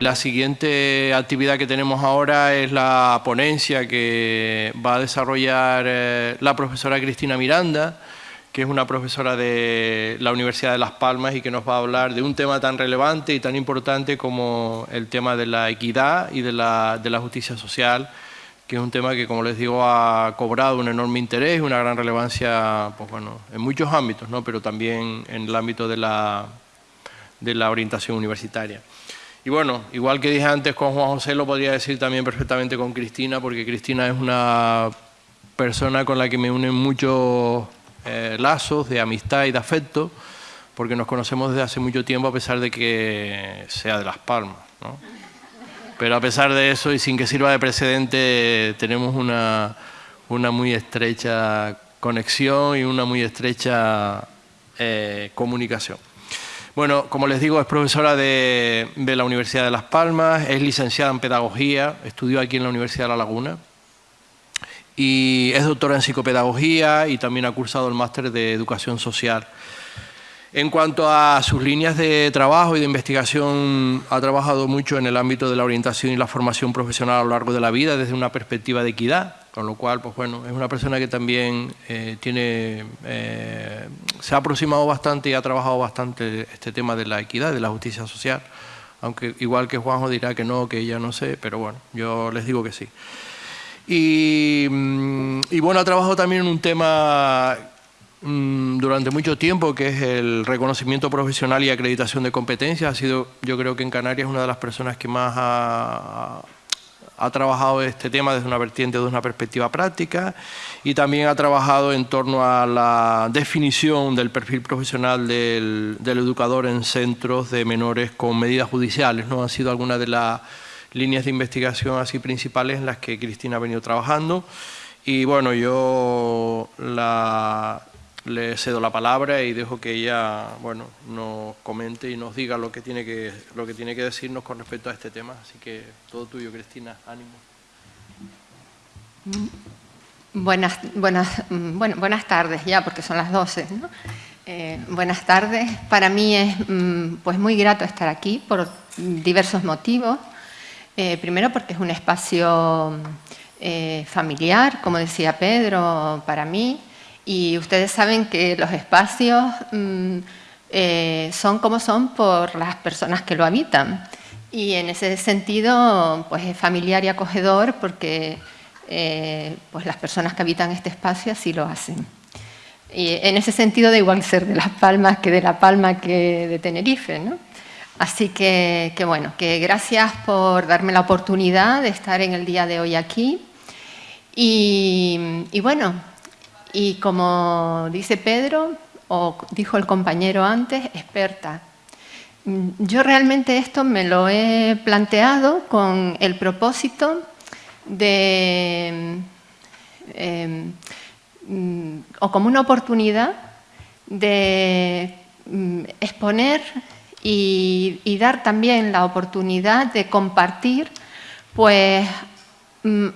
La siguiente actividad que tenemos ahora es la ponencia que va a desarrollar eh, la profesora Cristina Miranda, que es una profesora de la Universidad de Las Palmas y que nos va a hablar de un tema tan relevante y tan importante como el tema de la equidad y de la, de la justicia social, que es un tema que, como les digo, ha cobrado un enorme interés y una gran relevancia pues bueno, en muchos ámbitos, ¿no? pero también en el ámbito de la, de la orientación universitaria. Y bueno, igual que dije antes con Juan José, lo podría decir también perfectamente con Cristina, porque Cristina es una persona con la que me unen muchos eh, lazos de amistad y de afecto, porque nos conocemos desde hace mucho tiempo a pesar de que sea de Las Palmas. ¿no? Pero a pesar de eso y sin que sirva de precedente, tenemos una, una muy estrecha conexión y una muy estrecha eh, comunicación. Bueno, como les digo, es profesora de, la Universidad de Las Palmas, es licenciada en Pedagogía, estudió aquí en la Universidad de La Laguna y es doctora en Psicopedagogía y también ha cursado el máster de Educación Social. En cuanto a sus líneas de trabajo y de investigación, ha trabajado mucho en el ámbito de la orientación y la formación profesional a lo largo de la vida desde una perspectiva de equidad, con lo cual, pues bueno, es una persona que también eh, tiene, eh, se ha aproximado bastante y ha trabajado bastante este tema de la equidad, de la justicia social, aunque igual que Juanjo dirá que no, que ella no sé, pero bueno, yo les digo que sí. Y, mm, y bueno, ha trabajado también en un tema mm, durante mucho tiempo, que es el reconocimiento profesional y acreditación de competencias. Ha sido, yo creo que en Canarias, una de las personas que más ha, ha trabajado este tema desde una vertiente, desde una perspectiva práctica y también ha trabajado en torno a la definición del perfil profesional del, educador en centros de menores con medidas judiciales. ¿no? Han sido algunas de las líneas de investigación así principales en las que Cristina ha venido trabajando. Y bueno, yo la, le cedo la palabra y dejo que ella bueno, nos comente y nos diga lo que, tiene que, lo que tiene que decirnos con respecto a este tema. Así que todo tuyo, Cristina, ánimo. Buenas, buenas, bueno, buenas tardes ya, porque son las 12. Eh, buenas tardes. Para mí es mm, pues, muy grato estar aquí por diversos motivos. Eh, primero porque es un espacio eh, familiar, como decía Pedro, para mí. Y ustedes saben que los espacios mm, eh, son como son por las personas que lo habitan. Y en ese sentido, pues es familiar y acogedor porque eh, pues las personas que habitan este espacio así lo hacen. Y en ese sentido da igual ser de Las Palmas que de La Palma que de Tenerife, ¿no? Así que, que, bueno, que gracias por darme la oportunidad de estar en el día de hoy aquí. Y, y bueno, y como dice Pedro, o dijo el compañero antes, experta. Yo realmente esto me lo he planteado con el propósito de, em, o como una oportunidad de mm, exponer y, dar también la oportunidad de compartir pues mm,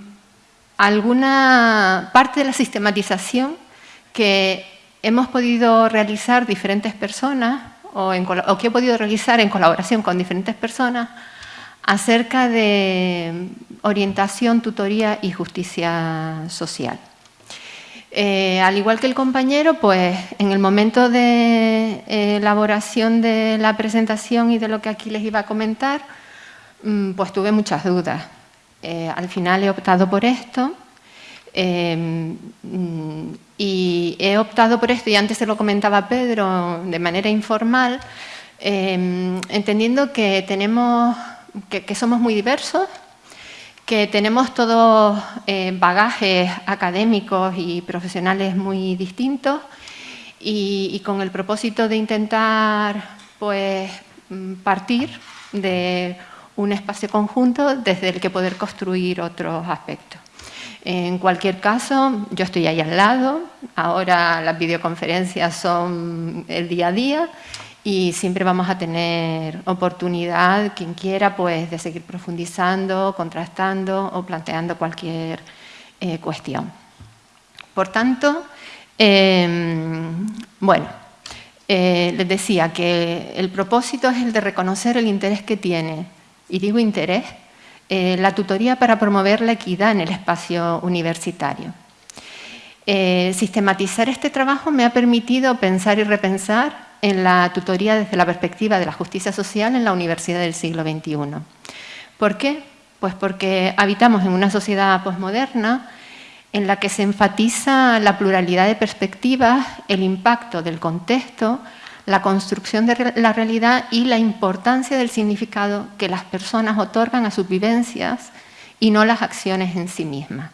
alguna parte de la sistematización que hemos podido realizar diferentes personas o, que he podido realizar en colaboración con diferentes personas acerca de orientación, tutoría y justicia social. Eh, al igual que el compañero, pues en el momento de elaboración de la presentación y de lo que aquí les iba a comentar, mm, pues tuve muchas dudas. Eh, al final he optado por esto eh, y he optado por esto, y antes se lo comentaba Pedro de manera informal, eh, entendiendo que, tenemos, que, somos muy diversos, que tenemos todos bagajes académicos y profesionales muy distintos y, y, con el propósito de intentar pues, partir de un espacio conjunto desde el que poder construir otros aspectos. En cualquier caso, yo estoy ahí al lado, ahora las videoconferencias son el día a día y siempre vamos a tener oportunidad, quien quiera, pues, de seguir profundizando, contrastando o planteando cualquier eh, cuestión. Por tanto, em, bueno, eh, les decía que el propósito es el de reconocer el interés que tiene y digo interés, eh, la tutoría para promover la equidad en el espacio universitario. Eh, sistematizar este trabajo me ha permitido pensar y repensar en la tutoría desde la perspectiva de la justicia social en la universidad del siglo XXI. ¿Por qué? Pues porque habitamos en una sociedad posmoderna en la que se enfatiza la pluralidad de perspectivas, el impacto del contexto, la construcción de la realidad y la importancia del significado que las personas otorgan a sus vivencias y no las acciones en sí mismas.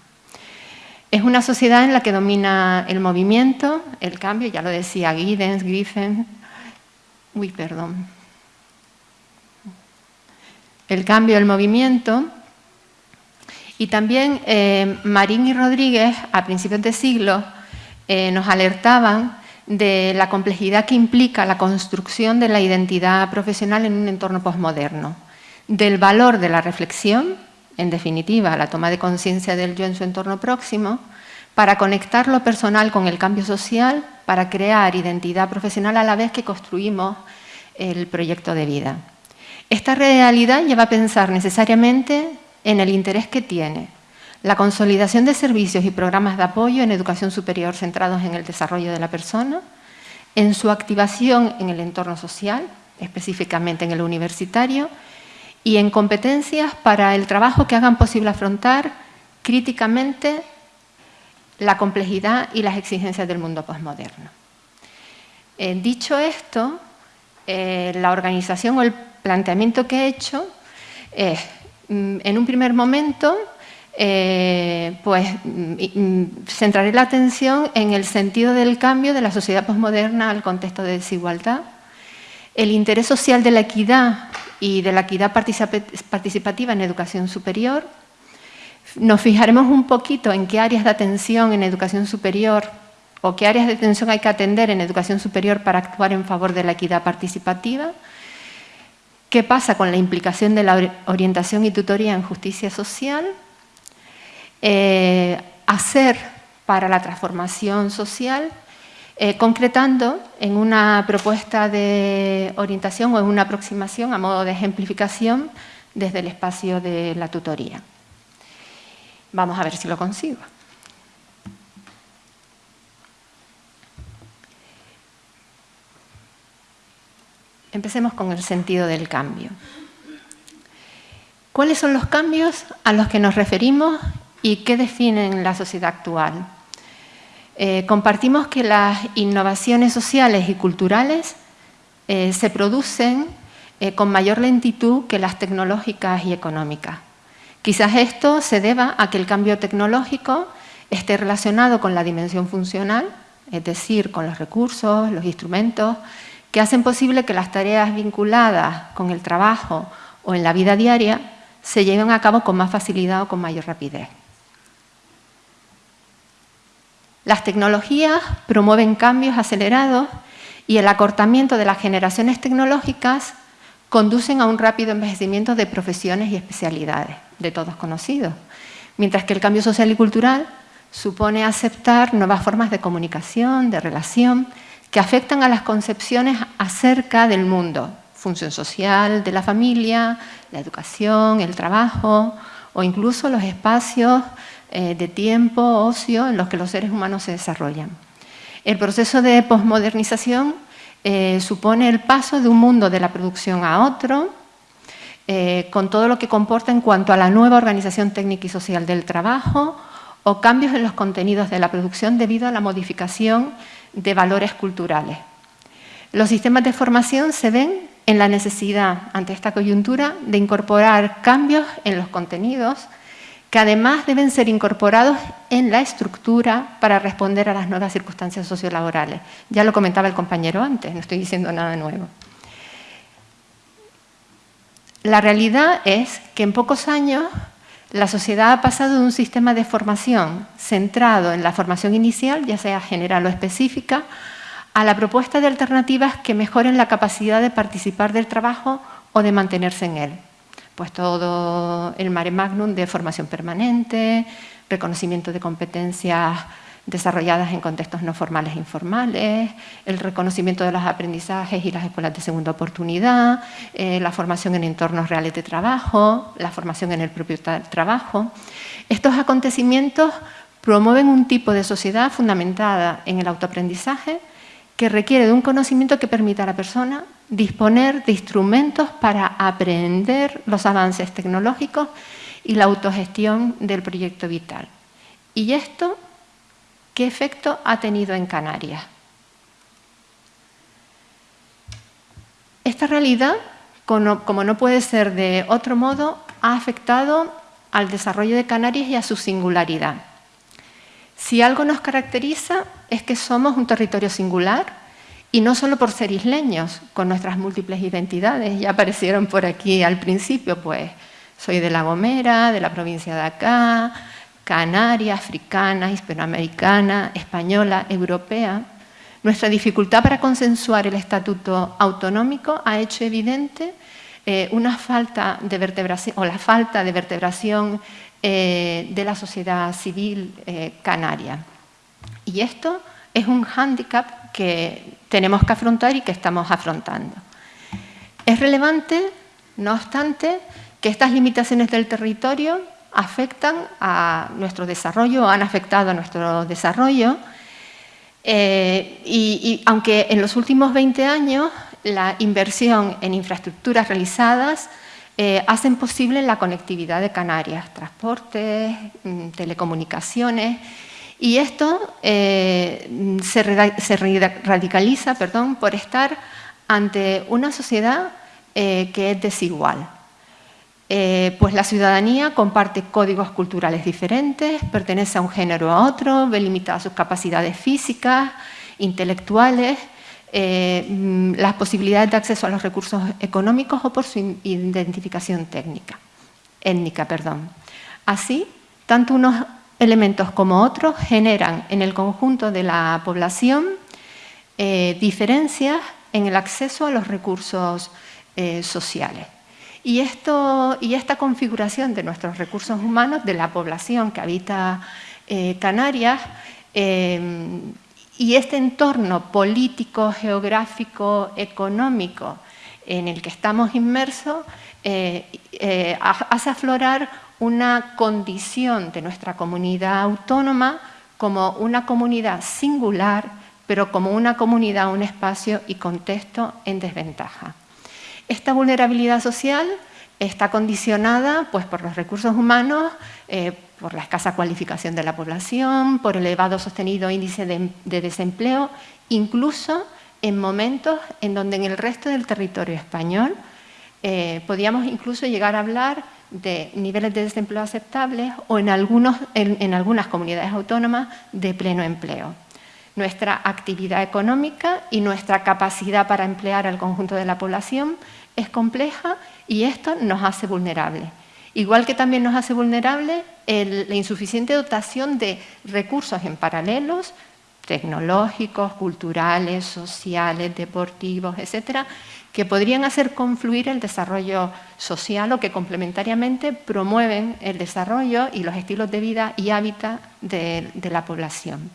Es una sociedad en la que domina el movimiento, el cambio, ya lo decía Giddens, Griffin, uy, perdón, el cambio, el movimiento, y también eh, Marín y Rodríguez, a principios de siglo, eh, nos alertaban de la complejidad que implica la construcción de la identidad profesional en un entorno posmoderno, del valor de la reflexión, en definitiva, la toma de conciencia del yo en su entorno próximo, para conectar lo personal con el cambio social, para crear identidad profesional a la vez que construimos el proyecto de vida. Esta realidad lleva a pensar necesariamente en el interés que tiene la consolidación de servicios y programas de apoyo en educación superior centrados en el desarrollo de la persona, en su activación en el entorno social, específicamente en el universitario, y en competencias para el trabajo que hagan posible afrontar críticamente la complejidad y las exigencias del mundo postmoderno. Eh, dicho esto, eh, la organización o el planteamiento que he hecho es Mm, en un primer momento, eh, pues mm, mm, centraré la atención en el sentido del cambio de la sociedad posmoderna al contexto de desigualdad, el interés social de la equidad y de la equidad participativa en educación superior. Nos fijaremos un poquito en qué áreas de atención en educación superior o qué áreas de atención hay que atender en educación superior para actuar en favor de la equidad participativa ¿Qué pasa con la implicación de la orientación y tutoría en justicia social? Eh, hacer para la transformación social, eh, concretando en una propuesta de orientación o en una aproximación a modo de ejemplificación desde el espacio de la tutoría. Vamos a ver si lo consigo. Empecemos con el sentido del cambio. ¿Cuáles son los cambios a los que nos referimos y qué definen la sociedad actual? Eh, compartimos que las innovaciones sociales y culturales eh, se producen eh, con mayor lentitud que las tecnológicas y económicas. Quizás esto se deba a que el cambio tecnológico esté relacionado con la dimensión funcional, es decir, con los recursos, los instrumentos que hacen posible que las tareas vinculadas con el trabajo o en la vida diaria se lleven a cabo con más facilidad o con mayor rapidez. Las tecnologías promueven cambios acelerados y el acortamiento de las generaciones tecnológicas conducen a un rápido envejecimiento de profesiones y especialidades, de todos conocidos, mientras que el cambio social y cultural supone aceptar nuevas formas de comunicación, de relación, que afectan a las concepciones acerca del mundo, función social de la familia, la educación, el trabajo o incluso los espacios eh, de tiempo, ocio en los que los seres humanos se desarrollan. El proceso de posmodernización eh, supone el paso de un mundo de la producción a otro, eh, con todo lo que comporta en cuanto a la nueva organización técnica y social del trabajo o cambios en los contenidos de la producción debido a la modificación de valores culturales. Los sistemas de formación se ven en la necesidad, ante esta coyuntura, de incorporar cambios en los contenidos que además deben ser incorporados en la estructura para responder a las nuevas circunstancias sociolaborales. Ya lo comentaba el compañero antes, no estoy diciendo nada nuevo. La realidad es que en pocos años la sociedad ha pasado de un sistema de formación centrado en la formación inicial, ya sea general o específica, a la propuesta de alternativas que mejoren la capacidad de participar del trabajo o de mantenerse en él. Pues todo el mare magnum de formación permanente, reconocimiento de competencias desarrolladas en contextos no formales e informales, el reconocimiento de los aprendizajes y las escuelas de segunda oportunidad, eh, la formación en entornos reales de trabajo, la formación en el propio trabajo. Estos acontecimientos promueven un tipo de sociedad fundamentada en el autoaprendizaje que requiere de un conocimiento que permita a la persona disponer de instrumentos para aprender los avances tecnológicos y la autogestión del proyecto vital. ¿Y esto qué efecto ha tenido en Canarias? Esta realidad, como no puede ser de otro modo, ha afectado al desarrollo de Canarias y a su singularidad. Si algo nos caracteriza es que somos un territorio singular y no solo por ser isleños, con nuestras múltiples identidades, ya aparecieron por aquí al principio, pues soy de La Gomera, de la provincia de acá, canaria, africana, hispanoamericana, española, europea. Nuestra dificultad para consensuar el estatuto autonómico ha hecho evidente eh, una falta de vertebración, o la falta de vertebración eh, de la sociedad civil eh, canaria. Y esto es un hándicap que tenemos que afrontar y que estamos afrontando. Es relevante, no obstante, que estas limitaciones del territorio afectan a nuestro desarrollo, han afectado a nuestro desarrollo, eh, y, aunque en los últimos 20 años la inversión en infraestructuras realizadas eh, hacen posible la conectividad de Canarias, transportes, mm, telecomunicaciones, y esto eh, se, radicaliza perdón, por estar ante una sociedad eh, que es desigual. Eh, pues la ciudadanía comparte códigos culturales diferentes, pertenece a un género a otro, ve limitadas sus capacidades físicas, intelectuales, mm, las posibilidades de acceso a los recursos económicos o por su identificación étnica. Perdón. Así, tanto unos elementos como otros generan en el conjunto de la población eh, diferencias en el acceso a los recursos eh, sociales. Y, esto, y esta configuración de nuestros recursos humanos, de la población que habita eh, Canarias, y este entorno político, geográfico, económico en el que estamos inmersos, hace aflorar una condición de nuestra comunidad autónoma como una comunidad singular, pero como una comunidad, un espacio y contexto en desventaja. Esta vulnerabilidad social está condicionada pues, por los recursos humanos, eh, por la escasa cualificación de la población, por el elevado sostenido índice de, desempleo, incluso en momentos en donde en el resto del territorio español eh, podíamos incluso llegar a hablar de niveles de desempleo aceptables o en, algunos, en, algunas comunidades autónomas de pleno empleo. Nuestra actividad económica y nuestra capacidad para emplear al conjunto de la población es compleja y esto nos hace vulnerables. Igual que también nos hace vulnerables la insuficiente dotación de recursos en paralelos, tecnológicos, culturales, sociales, deportivos, etcétera, que podrían hacer confluir el desarrollo social o que complementariamente promueven el desarrollo y los estilos de vida y hábitat de, la población.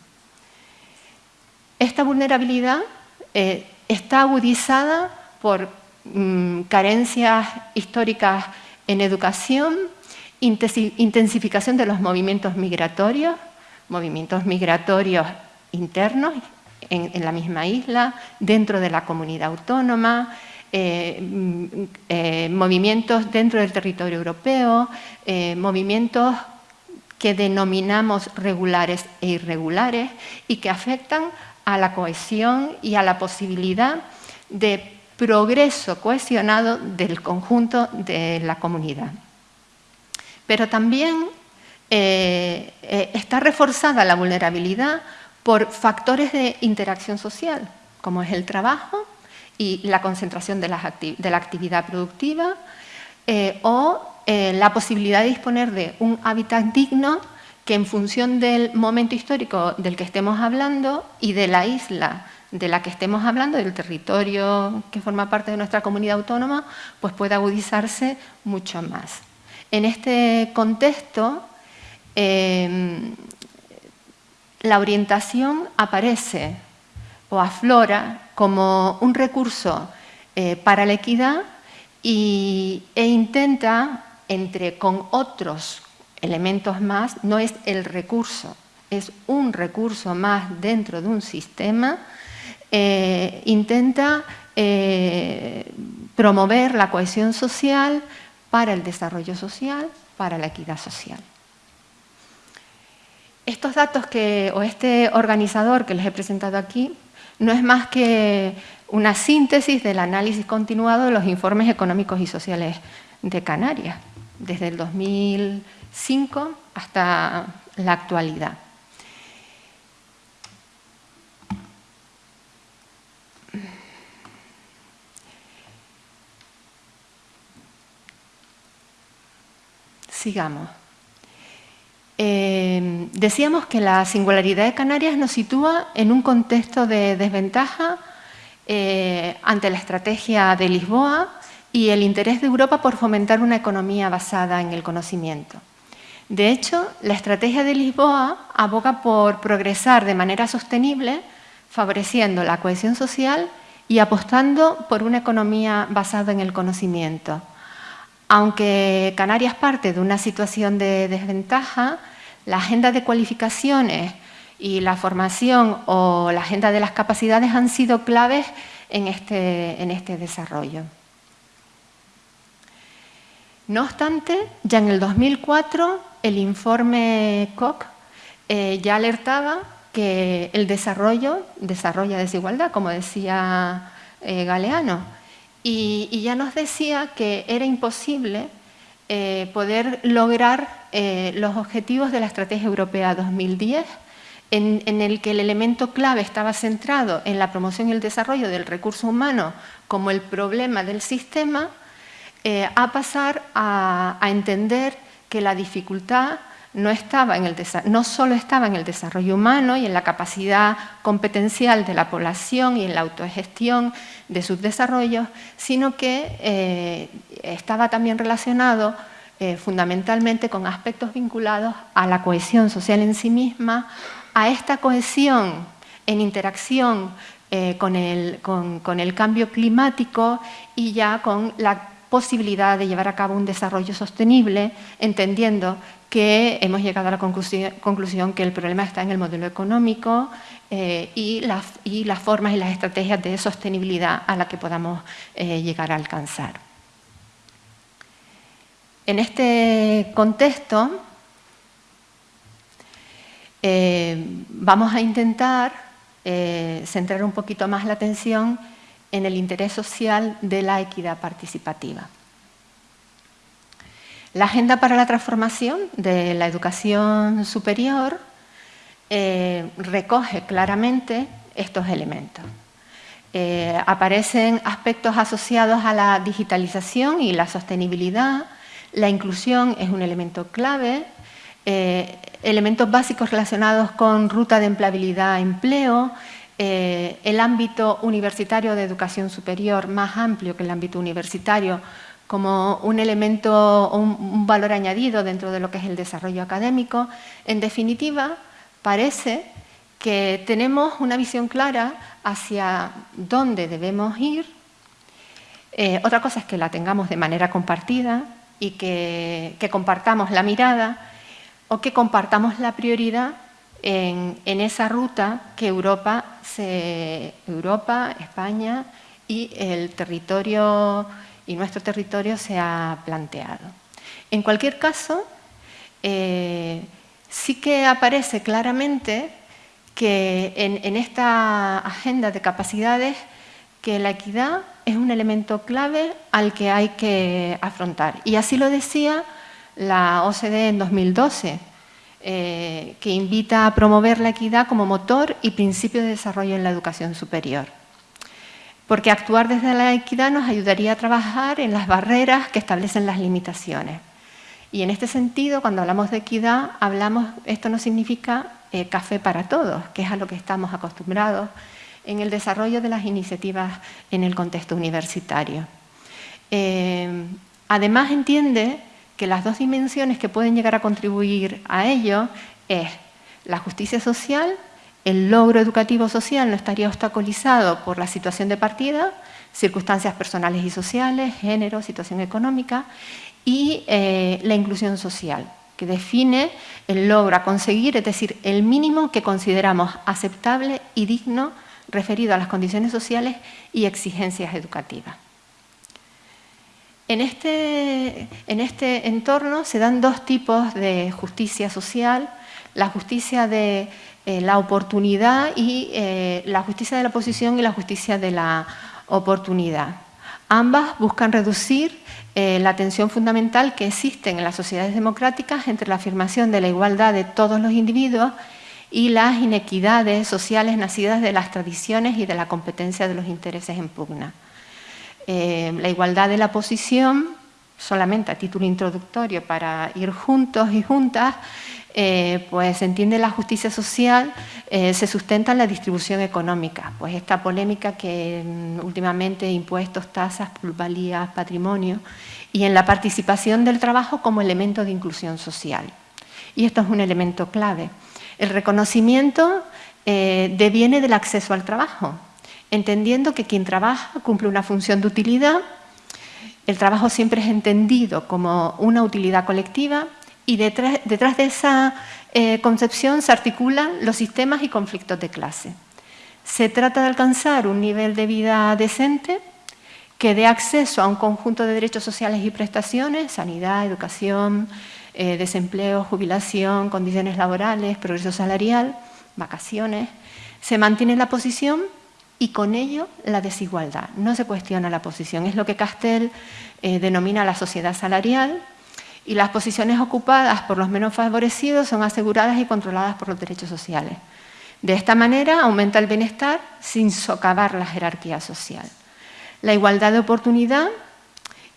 Esta vulnerabilidad eh, está agudizada por mm, carencias históricas en educación, intensificación de los movimientos migratorios, movimientos migratorios internos en, la misma isla, dentro de la comunidad autónoma, eh, mm, eh, movimientos dentro del territorio europeo, eh, movimientos que denominamos regulares e irregulares y que afectan a la cohesión y a la posibilidad de progreso cohesionado del conjunto de la comunidad. Pero también está reforzada la vulnerabilidad por factores de interacción social, como es el trabajo y la concentración de, la actividad productiva, eh, o eh, la posibilidad de disponer de un hábitat digno que en función del momento histórico del que estemos hablando y de la isla de la que estemos hablando, del territorio que forma parte de nuestra comunidad autónoma, pues puede agudizarse mucho más. En este contexto, eh, la orientación aparece o aflora como un recurso eh, para la equidad y, e intenta, entre con otros elementos más, no es el recurso, es un recurso más dentro de un sistema, eh, intenta eh, promover la cohesión social para el desarrollo social, para la equidad social. Estos datos que, o este organizador que les he presentado aquí no es más que una síntesis del análisis continuado de los informes económicos y sociales de Canarias, desde el 2005 hasta la actualidad. Sigamos. Eh, decíamos que la singularidad de Canarias nos sitúa en un contexto de desventaja eh, ante la estrategia de Lisboa y el interés de Europa por fomentar una economía basada en el conocimiento. De hecho, la estrategia de Lisboa aboga por progresar de manera sostenible, favoreciendo la cohesión social y apostando por una economía basada en el conocimiento. Aunque Canarias parte de una situación de desventaja, la agenda de cualificaciones y la formación o la agenda de las capacidades han sido claves en este, este desarrollo. No obstante, ya en el 2004 el informe Koch eh, ya alertaba que el desarrollo desarrolla desigualdad, como decía eh, Galeano, y, ya nos decía que era imposible eh, poder lograr los objetivos de la Estrategia Europea 2010 en, el que el elemento clave estaba centrado en la promoción y el desarrollo del recurso humano como el problema del sistema, eh, a pasar a, entender que la dificultad no, estaba en el no solo estaba en el desarrollo humano y en la capacidad competencial de la población y en la autogestión de sus desarrollos, sino que eh, estaba también relacionado eh, fundamentalmente con aspectos vinculados a la cohesión social en sí misma, a esta cohesión en interacción eh, con, el, cambio climático y ya con la posibilidad de llevar a cabo un desarrollo sostenible, entendiendo que hemos llegado a la conclusión, que el problema está en el modelo económico eh, y, las, formas y las estrategias de sostenibilidad a las que podamos llegar a alcanzar. En este contexto, eh, vamos a intentar eh, centrar un poquito más la atención en el interés social de la equidad participativa. La Agenda para la Transformación de la Educación Superior eh, recoge claramente estos elementos. aparecen aspectos asociados a la digitalización y la sostenibilidad, la inclusión es un elemento clave, eh, elementos básicos relacionados con ruta de empleabilidad empleo, eh, el ámbito universitario de educación superior más amplio que el ámbito universitario como un elemento o un, valor añadido dentro de lo que es el desarrollo académico. En definitiva, parece que tenemos una visión clara hacia dónde debemos ir. Eh, otra cosa es que la tengamos de manera compartida y que compartamos la mirada o que compartamos la prioridad en, esa ruta que Europa, Europa, España y el territorio y nuestro territorio se ha planteado. En cualquier caso, eh, sí que aparece claramente que en, esta agenda de capacidades que la equidad es un elemento clave al que hay que afrontar. Y así lo decía la OCDE en 2012, eh, que invita a promover la equidad como motor y principio de desarrollo en la educación superior. Porque actuar desde la equidad nos ayudaría a trabajar en las barreras que establecen las limitaciones. Y en este sentido, cuando hablamos de equidad, hablamos, esto no significa eh, café para todos, que es a lo que estamos acostumbrados en el desarrollo de las iniciativas en el contexto universitario. Eh, además, entiende que las dos dimensiones que pueden llegar a contribuir a ello es la justicia social, el logro educativo social no estaría obstaculizado por la situación de partida, circunstancias personales y sociales, género, situación económica, y eh, la inclusión social, que define el logro a conseguir, es decir, el mínimo que consideramos aceptable y digno referido a las condiciones sociales y exigencias educativas. En este, en este entorno se dan dos tipos de justicia social, la justicia de eh, la oportunidad y eh, la justicia de la posición y la justicia de la oportunidad. Ambas buscan reducir eh, la tensión fundamental que existe en las sociedades democráticas entre la afirmación de la igualdad de todos los individuos y las inequidades sociales nacidas de las tradiciones y de la competencia de los intereses en pugna. Eh, la igualdad de la posición, solamente a título introductorio para ir juntos y juntas, eh, pues se entiende la justicia social, eh, se sustenta en la distribución económica. Pues esta polémica que mm, últimamente impuestos, tasas, plusvalías, patrimonio, y en la participación del trabajo como elemento de inclusión social. Y esto es un elemento clave. El reconocimiento eh, deviene del acceso al trabajo, entendiendo que quien trabaja cumple una función de utilidad, el trabajo siempre es entendido como una utilidad colectiva y detrás, de esa eh, concepción se articulan los sistemas y conflictos de clase. Se trata de alcanzar un nivel de vida decente que dé acceso a un conjunto de derechos sociales y prestaciones, sanidad, educación, eh, desempleo, jubilación, condiciones laborales, progreso salarial, vacaciones. Se mantiene la posición y con ello la desigualdad. No se cuestiona la posición, es lo que Castell eh, denomina la sociedad salarial, y las posiciones ocupadas por los menos favorecidos son aseguradas y controladas por los derechos sociales. De esta manera aumenta el bienestar sin socavar la jerarquía social. La igualdad de oportunidad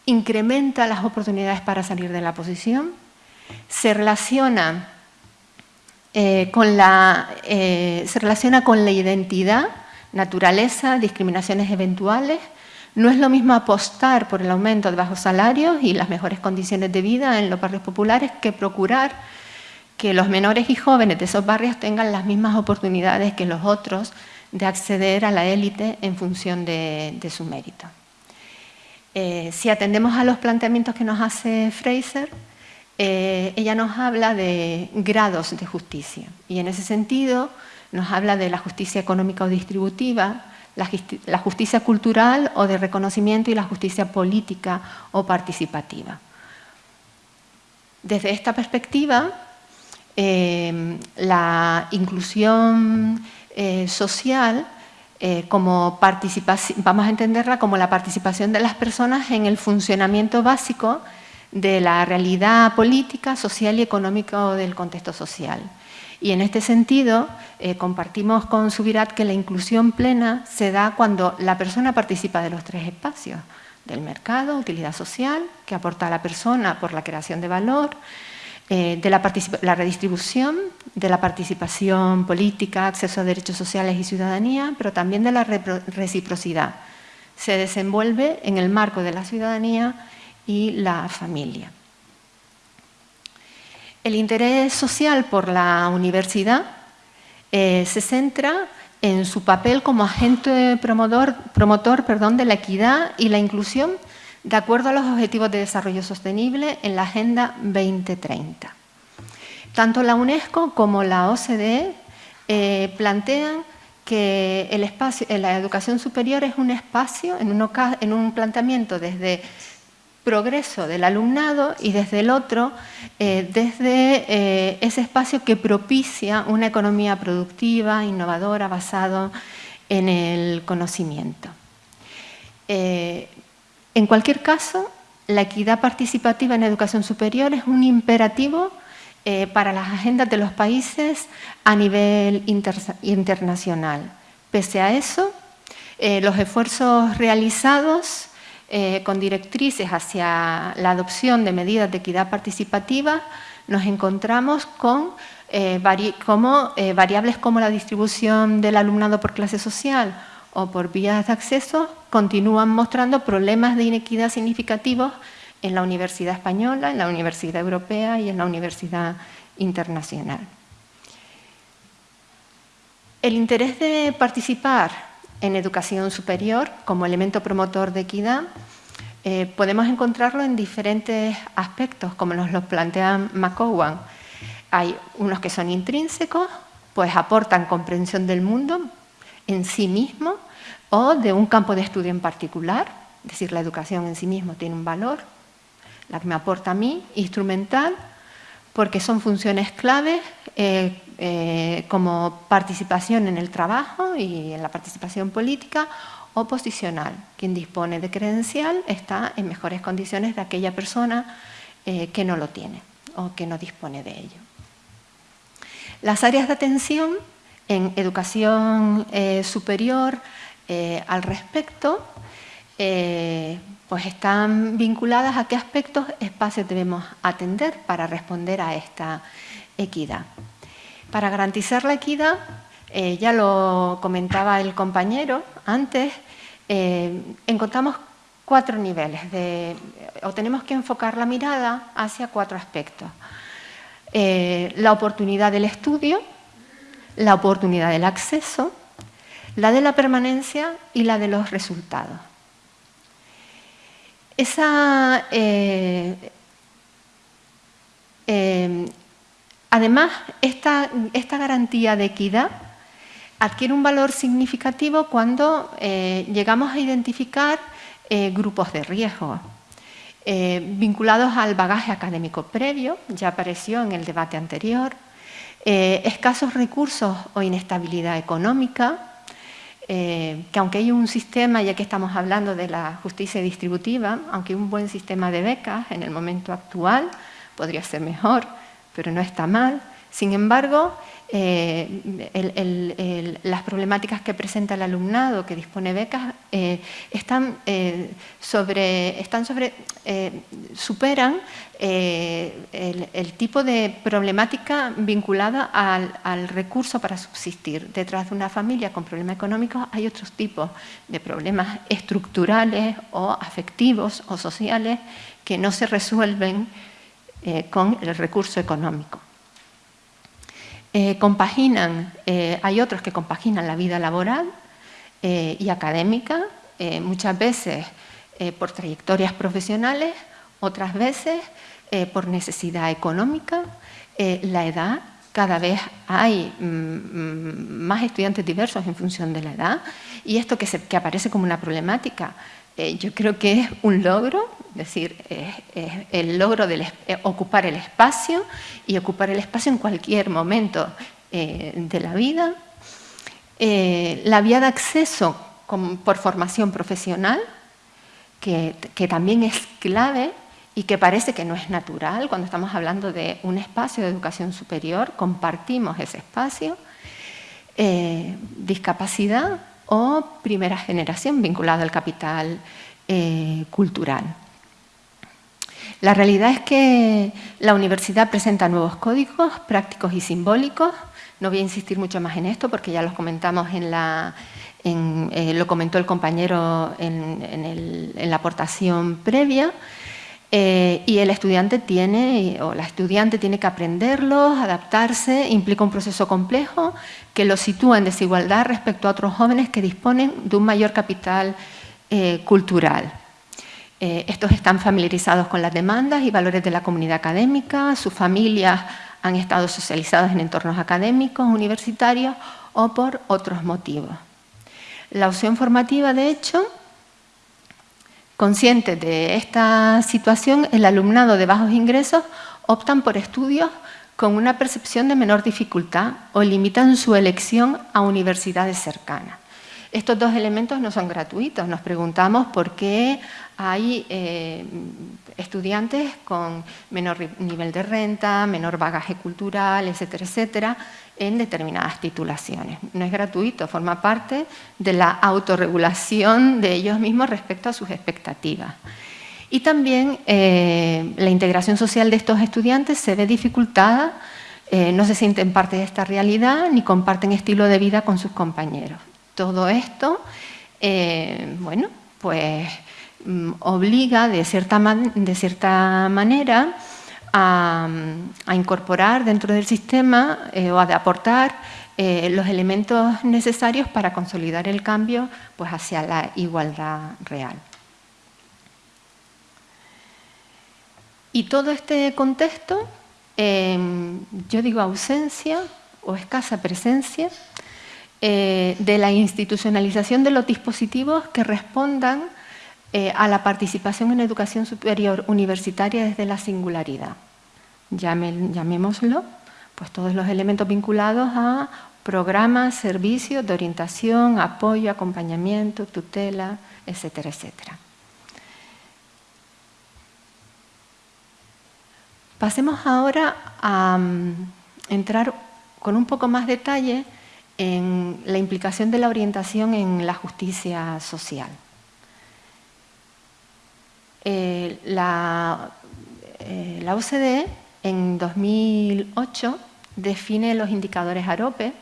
incrementa las oportunidades para salir de la posición, se relaciona, eh, con, la, eh, se relaciona con la identidad, naturaleza, discriminaciones eventuales, no es lo mismo apostar por el aumento de bajos salarios y las mejores condiciones de vida en los barrios populares que procurar que los menores y jóvenes de esos barrios tengan las mismas oportunidades que los otros de acceder a la élite en función de, su mérito. Eh, si atendemos a los planteamientos que nos hace Fraser, eh, ella nos habla de grados de justicia y en ese sentido nos habla de la justicia económica o distributiva, la justicia cultural o de reconocimiento y la justicia política o participativa. Desde esta perspectiva, eh, la inclusión eh, social eh, como vamos a entenderla como la participación de las personas en el funcionamiento básico de la realidad política, social y económica del contexto social. Y en este sentido, eh, compartimos con Subirat que la inclusión plena se da cuando la persona participa de los tres espacios, del mercado, utilidad social, que aporta a la persona por la creación de valor, eh, de la, redistribución, de la participación política, acceso a derechos sociales y ciudadanía, pero también de la reciprocidad. Se desenvuelve en el marco de la ciudadanía y la familia. El interés social por la universidad eh, se centra en su papel como agente promotor, promotor perdón, de la equidad y la inclusión de acuerdo a los Objetivos de Desarrollo Sostenible en la Agenda 2030. Tanto la UNESCO como la OCDE eh, plantean que el espacio, la educación superior es un espacio, en un planteamiento desde progreso del alumnado y desde el otro, eh, desde eh, ese espacio que propicia una economía productiva, innovadora, basado en el conocimiento. Eh, en cualquier caso, la equidad participativa en educación superior es un imperativo para las agendas de los países a nivel internacional. Pese a eso, los esfuerzos realizados eh, con directrices hacia la adopción de medidas de equidad participativa, nos encontramos con eh, eh, variables como la distribución del alumnado por clase social o por vías de acceso continúan mostrando problemas de inequidad significativos en la Universidad Española, en la Universidad Europea y en la Universidad Internacional. El interés de participar en educación superior como elemento promotor de equidad eh, podemos encontrarlo en diferentes aspectos, como nos lo plantea McCowan. Hay unos que son intrínsecos, pues aportan comprensión del mundo en sí mismo o de un campo de estudio en particular, es decir, la educación en sí mismo tiene un valor, la que me aporta a mí, instrumental, porque son funciones claves eh, eh, como participación en el trabajo y en la participación política o posicional. Quien dispone de credencial está en mejores condiciones de aquella persona eh, que no lo tiene o que no dispone de ello. Las áreas de atención en educación superior al respecto pues están vinculadas a qué aspectos, espacios debemos atender para responder a esta equidad. Para garantizar la equidad, ya lo comentaba el compañero antes, eh, encontramos cuatro niveles, o tenemos que enfocar la mirada hacia cuatro aspectos. Eh, la oportunidad del estudio, la oportunidad del acceso, la de la permanencia y la de los resultados. Eh, además, esta, garantía de equidad adquiere un valor significativo cuando eh, llegamos a identificar eh, grupos de riesgo. Vinculados al bagaje académico previo, ya apareció en el debate anterior, escasos recursos o inestabilidad económica, que aunque hay un sistema, ya que estamos hablando de la justicia distributiva, aunque un buen sistema de becas en el momento actual, podría ser mejor, pero no está mal, sin embargo, eh, las problemáticas que presenta el alumnado que dispone becas eh, eh, están sobre, superan el, tipo de problemática vinculada al, recurso para subsistir. Detrás de una familia con problemas económicos hay otros tipos de problemas estructurales o afectivos o sociales que no se resuelven con el recurso económico. Eh, compaginan, eh, hay otros que compaginan la vida laboral eh, y académica, muchas veces por trayectorias profesionales, otras veces por necesidad económica, la edad, cada vez hay mm, mm, más estudiantes diversos en función de la edad y esto que, que aparece como una problemática eh, yo creo que es un logro, es decir, el logro de eh, ocupar el espacio y ocupar el espacio en cualquier momento eh, de la vida. la vía de acceso por formación profesional, que, que también es clave y que parece que no es natural cuando estamos hablando de un espacio de educación superior, compartimos ese espacio. discapacidad, o primera generación vinculada al capital eh, cultural. La realidad es que la universidad presenta nuevos códigos prácticos y simbólicos. No voy a insistir mucho más en esto porque ya los comentamos en la, eh, lo comentó el compañero en la aportación previa. Eh, y el estudiante tiene, o la estudiante tiene que aprenderlos, adaptarse, implica un proceso complejo que lo sitúa en desigualdad respecto a otros jóvenes que disponen de un mayor capital eh, cultural. Eh, estos están familiarizados con las demandas y valores de la comunidad académica, sus familias han estado socializadas en entornos académicos, universitarios o por otros motivos. La opción formativa, de hecho, Conscientes de esta situación, el alumnado de bajos ingresos optan por estudios con una percepción de menor dificultad o limitan su elección a universidades cercanas. Estos dos elementos no son gratuitos. Nos preguntamos por qué hay eh, estudiantes con menor nivel de renta, menor bagaje cultural, etcétera, etcétera, en determinadas titulaciones. No es gratuito, forma parte de la autorregulación de ellos mismos respecto a sus expectativas. Y también eh, la integración social de estos estudiantes se ve dificultada, eh, no se sienten parte de esta realidad ni comparten estilo de vida con sus compañeros. Todo esto, eh, bueno, pues mm, obliga de cierta, de cierta manera a, incorporar dentro del sistema o a aportar eh, los elementos necesarios para consolidar el cambio pues, hacia la igualdad real. Y todo este contexto, em, yo digo ausencia o escasa presencia, eh, de la institucionalización de los dispositivos que respondan eh, a la participación en educación superior universitaria desde la singularidad. Llamémoslo, pues todos los elementos vinculados a programas, servicios de orientación, apoyo, acompañamiento, tutela, etcétera, etcétera. Pasemos ahora a mm, entrar con un poco más detalle en la implicación de la orientación en la justicia social. Eh, la, eh, la, OCDE en 2008 define los indicadores AROPE,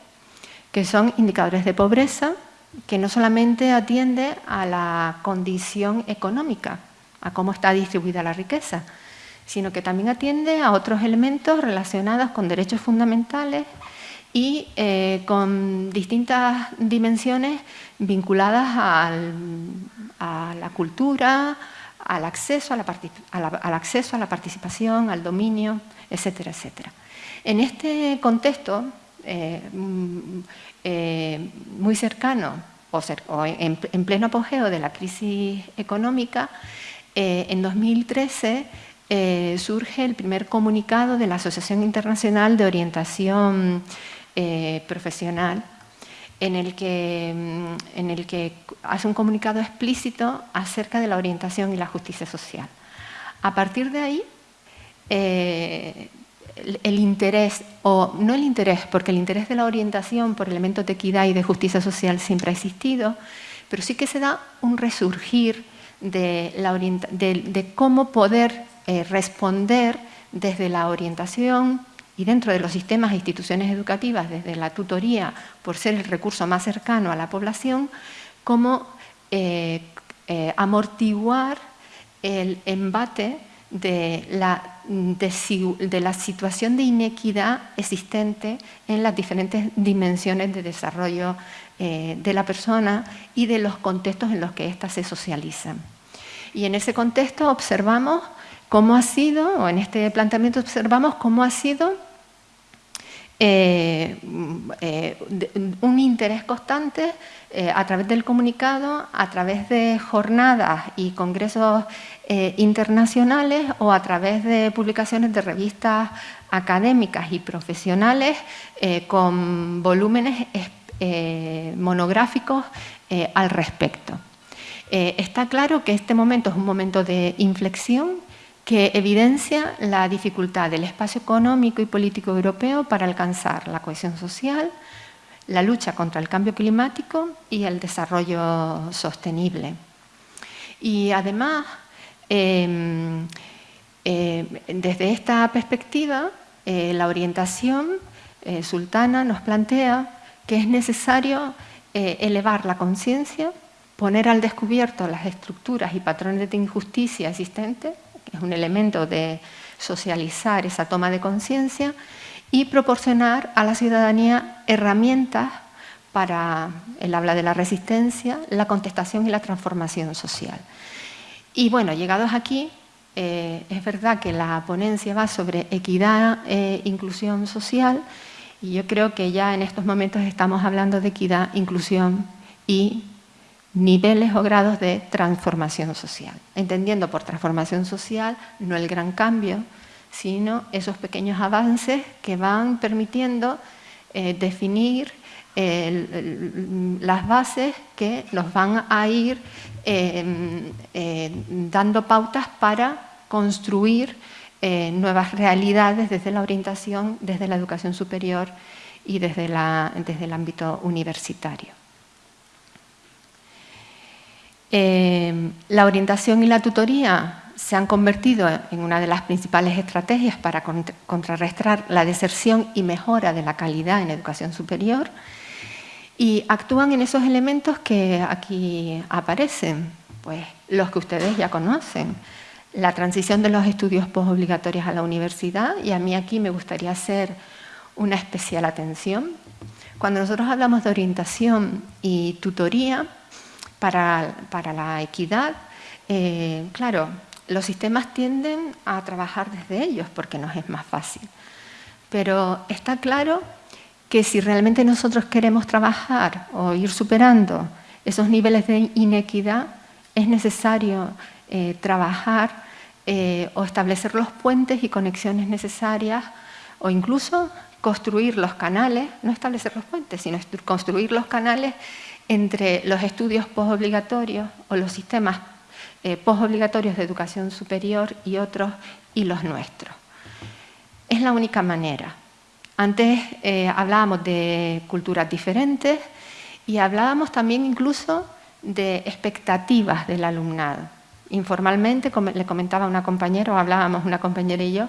que son indicadores de pobreza, que no solamente atiende a la condición económica, a cómo está distribuida la riqueza, sino que también atiende a otros elementos relacionados con derechos fundamentales y eh, con distintas dimensiones vinculadas a la cultura, al acceso al acceso a la participación, al dominio, etcétera, etcétera. En este contexto eh, mm, eh, muy cercano o, en, pleno apogeo de la crisis económica, eh, en 2013 surge el primer comunicado de la Asociación Internacional de Orientación Profesional en mm, en el que hace un comunicado explícito acerca de la orientación y la justicia social. A partir de ahí, eh, el, interés, o no el interés, porque el interés de la orientación por elementos de equidad y de justicia social siempre ha existido, pero sí que se da un resurgir de, cómo poder eh, responder desde la orientación y dentro de los sistemas e instituciones educativas, desde la tutoría, por ser el recurso más cercano a la población, cómo eh, amortiguar el embate de la, de la situación de inequidad existente en las diferentes dimensiones de desarrollo eh, de la persona y de los contextos en los que éstas se socializan. Y en ese contexto observamos cómo ha sido, o en este planteamiento observamos cómo ha sido eh, eh, un interés constante eh, a través del comunicado, a través de jornadas y congresos internacionales o a través de publicaciones de revistas académicas y profesionales con volúmenes monográficos al respecto. está claro que este momento es un momento de inflexión que evidencia la dificultad del espacio económico y político europeo para alcanzar la cohesión social, la lucha contra el cambio climático y el desarrollo sostenible. Y además, em, em, desde esta perspectiva, eh, la orientación eh, sultana nos plantea que es necesario eh, elevar la conciencia, poner al descubierto las estructuras y patrones de injusticia existentes es un elemento de socializar esa toma de conciencia y proporcionar a la ciudadanía herramientas para el habla de la resistencia, la contestación y la transformación social. Y bueno, llegados aquí, eh, es verdad que la ponencia va sobre equidad e inclusión social y yo creo que ya en estos momentos estamos hablando de equidad, inclusión y niveles o grados de transformación social. Entendiendo por transformación social no el gran cambio, sino esos pequeños avances que van permitiendo eh, definir las bases que nos van a ir em, eh, dando pautas para construir eh, nuevas realidades desde la orientación, desde la educación superior y desde el ámbito universitario. Em, la orientación y la tutoría se han convertido en una de las principales estrategias para contrarrestar la deserción y mejora de la calidad en educación superior y actúan en esos elementos que aquí aparecen, pues los que ustedes ya conocen. La transición de los estudios postobligatorios a la universidad y a mí aquí me gustaría hacer una especial atención Cuando nosotros hablamos de orientación y tutoría para, la equidad, eh, claro, los sistemas tienden a trabajar desde ellos porque nos es más fácil. Pero está claro que si realmente nosotros queremos trabajar o ir superando esos niveles de inequidad, es necesario eh, trabajar eh, o establecer los puentes y conexiones necesarias o incluso construir los canales, no establecer los puentes, sino construir los canales entre los estudios postobligatorios o los sistemas eh, postobligatorios de educación superior y otros y los nuestros. Es la única manera. Antes eh, hablábamos de culturas diferentes y hablábamos también incluso de expectativas del alumnado. Informalmente, le comentaba una compañera, o hablábamos una compañera y yo,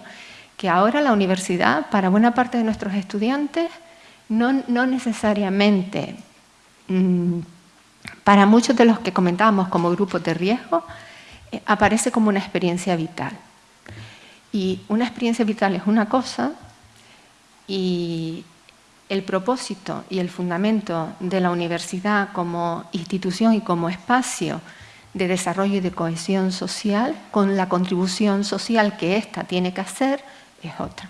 que ahora la universidad, para buena parte de nuestros estudiantes, no, necesariamente, para muchos de los que comentábamos como grupos de riesgo, eh, aparece como una experiencia vital. Y una experiencia vital es una cosa y el propósito y el fundamento de la universidad como institución y como espacio de desarrollo y de cohesión social, con la contribución social que ésta tiene que hacer, es otra.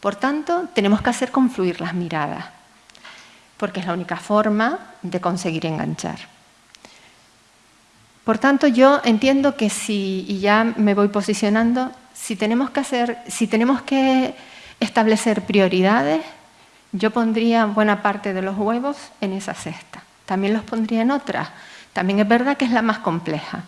Por tanto, tenemos que hacer confluir las miradas, porque es la única forma de conseguir enganchar. Por tanto, yo entiendo que si, y ya me voy posicionando, si tenemos que, hacer, si tenemos que establecer prioridades, yo pondría buena parte de los huevos en esa cesta. También los pondría en otras. También es verdad que es la más compleja,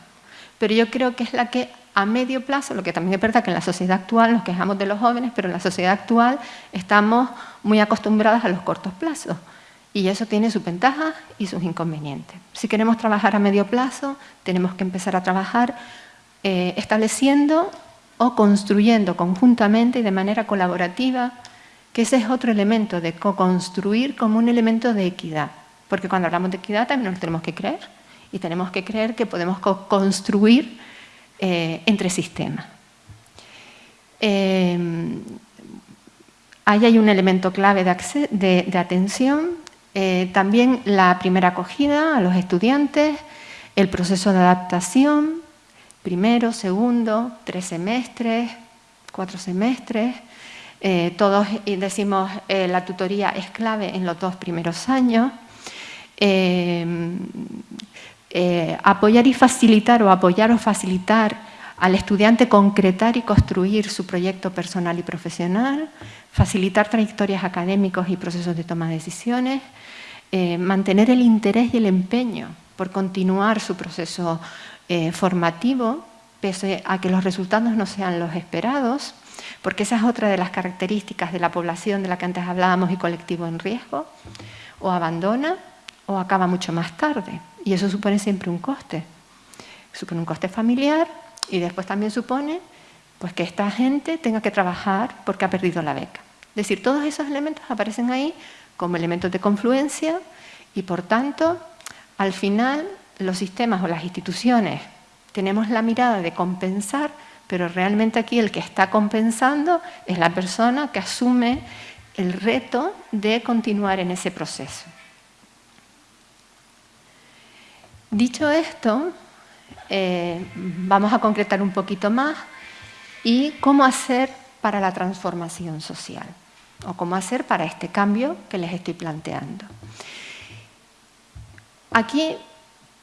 pero yo creo que es la que a medio plazo, lo que también es verdad que en la sociedad actual nos quejamos de los jóvenes, pero en la sociedad actual estamos muy acostumbradas a los cortos plazos. Y eso tiene sus ventajas y sus inconvenientes. Si queremos trabajar a medio plazo, tenemos que empezar a trabajar eh, estableciendo o construyendo conjuntamente y de manera colaborativa, que ese es otro elemento de co-construir como un elemento de equidad. Porque cuando hablamos de equidad también nos tenemos que creer y tenemos que creer que podemos co-construir eh, entre sistemas. Eh, ahí hay un elemento clave de, atención, eh, también la primera acogida a los estudiantes, el proceso de adaptación, primero, segundo, tres semestres, cuatro semestres, todos decimos la tutoría es clave en los dos primeros años, eh, apoyar y facilitar o apoyar o facilitar al estudiante concretar y construir su proyecto personal y profesional, facilitar trayectorias académicos y procesos de toma de decisiones, eh, mantener el interés y el empeño por continuar su proceso eh, formativo, pese a que los resultados no sean los esperados, porque esa es otra de las características de la población de la que antes hablábamos y colectivo en riesgo, o abandona o acaba mucho más tarde. Y eso supone siempre un coste. Supone un coste familiar y después también supone pues, que esta gente tenga que trabajar porque ha perdido la beca. Es decir, todos esos elementos aparecen ahí como elementos de confluencia y, por tanto, al final los sistemas o las instituciones tenemos la mirada de compensar, pero realmente aquí el que está compensando es la persona que asume el reto de continuar en ese proceso. Dicho esto, eh, vamos a concretar un poquito más y cómo hacer para la transformación social o cómo hacer para este cambio que les estoy planteando. Aquí,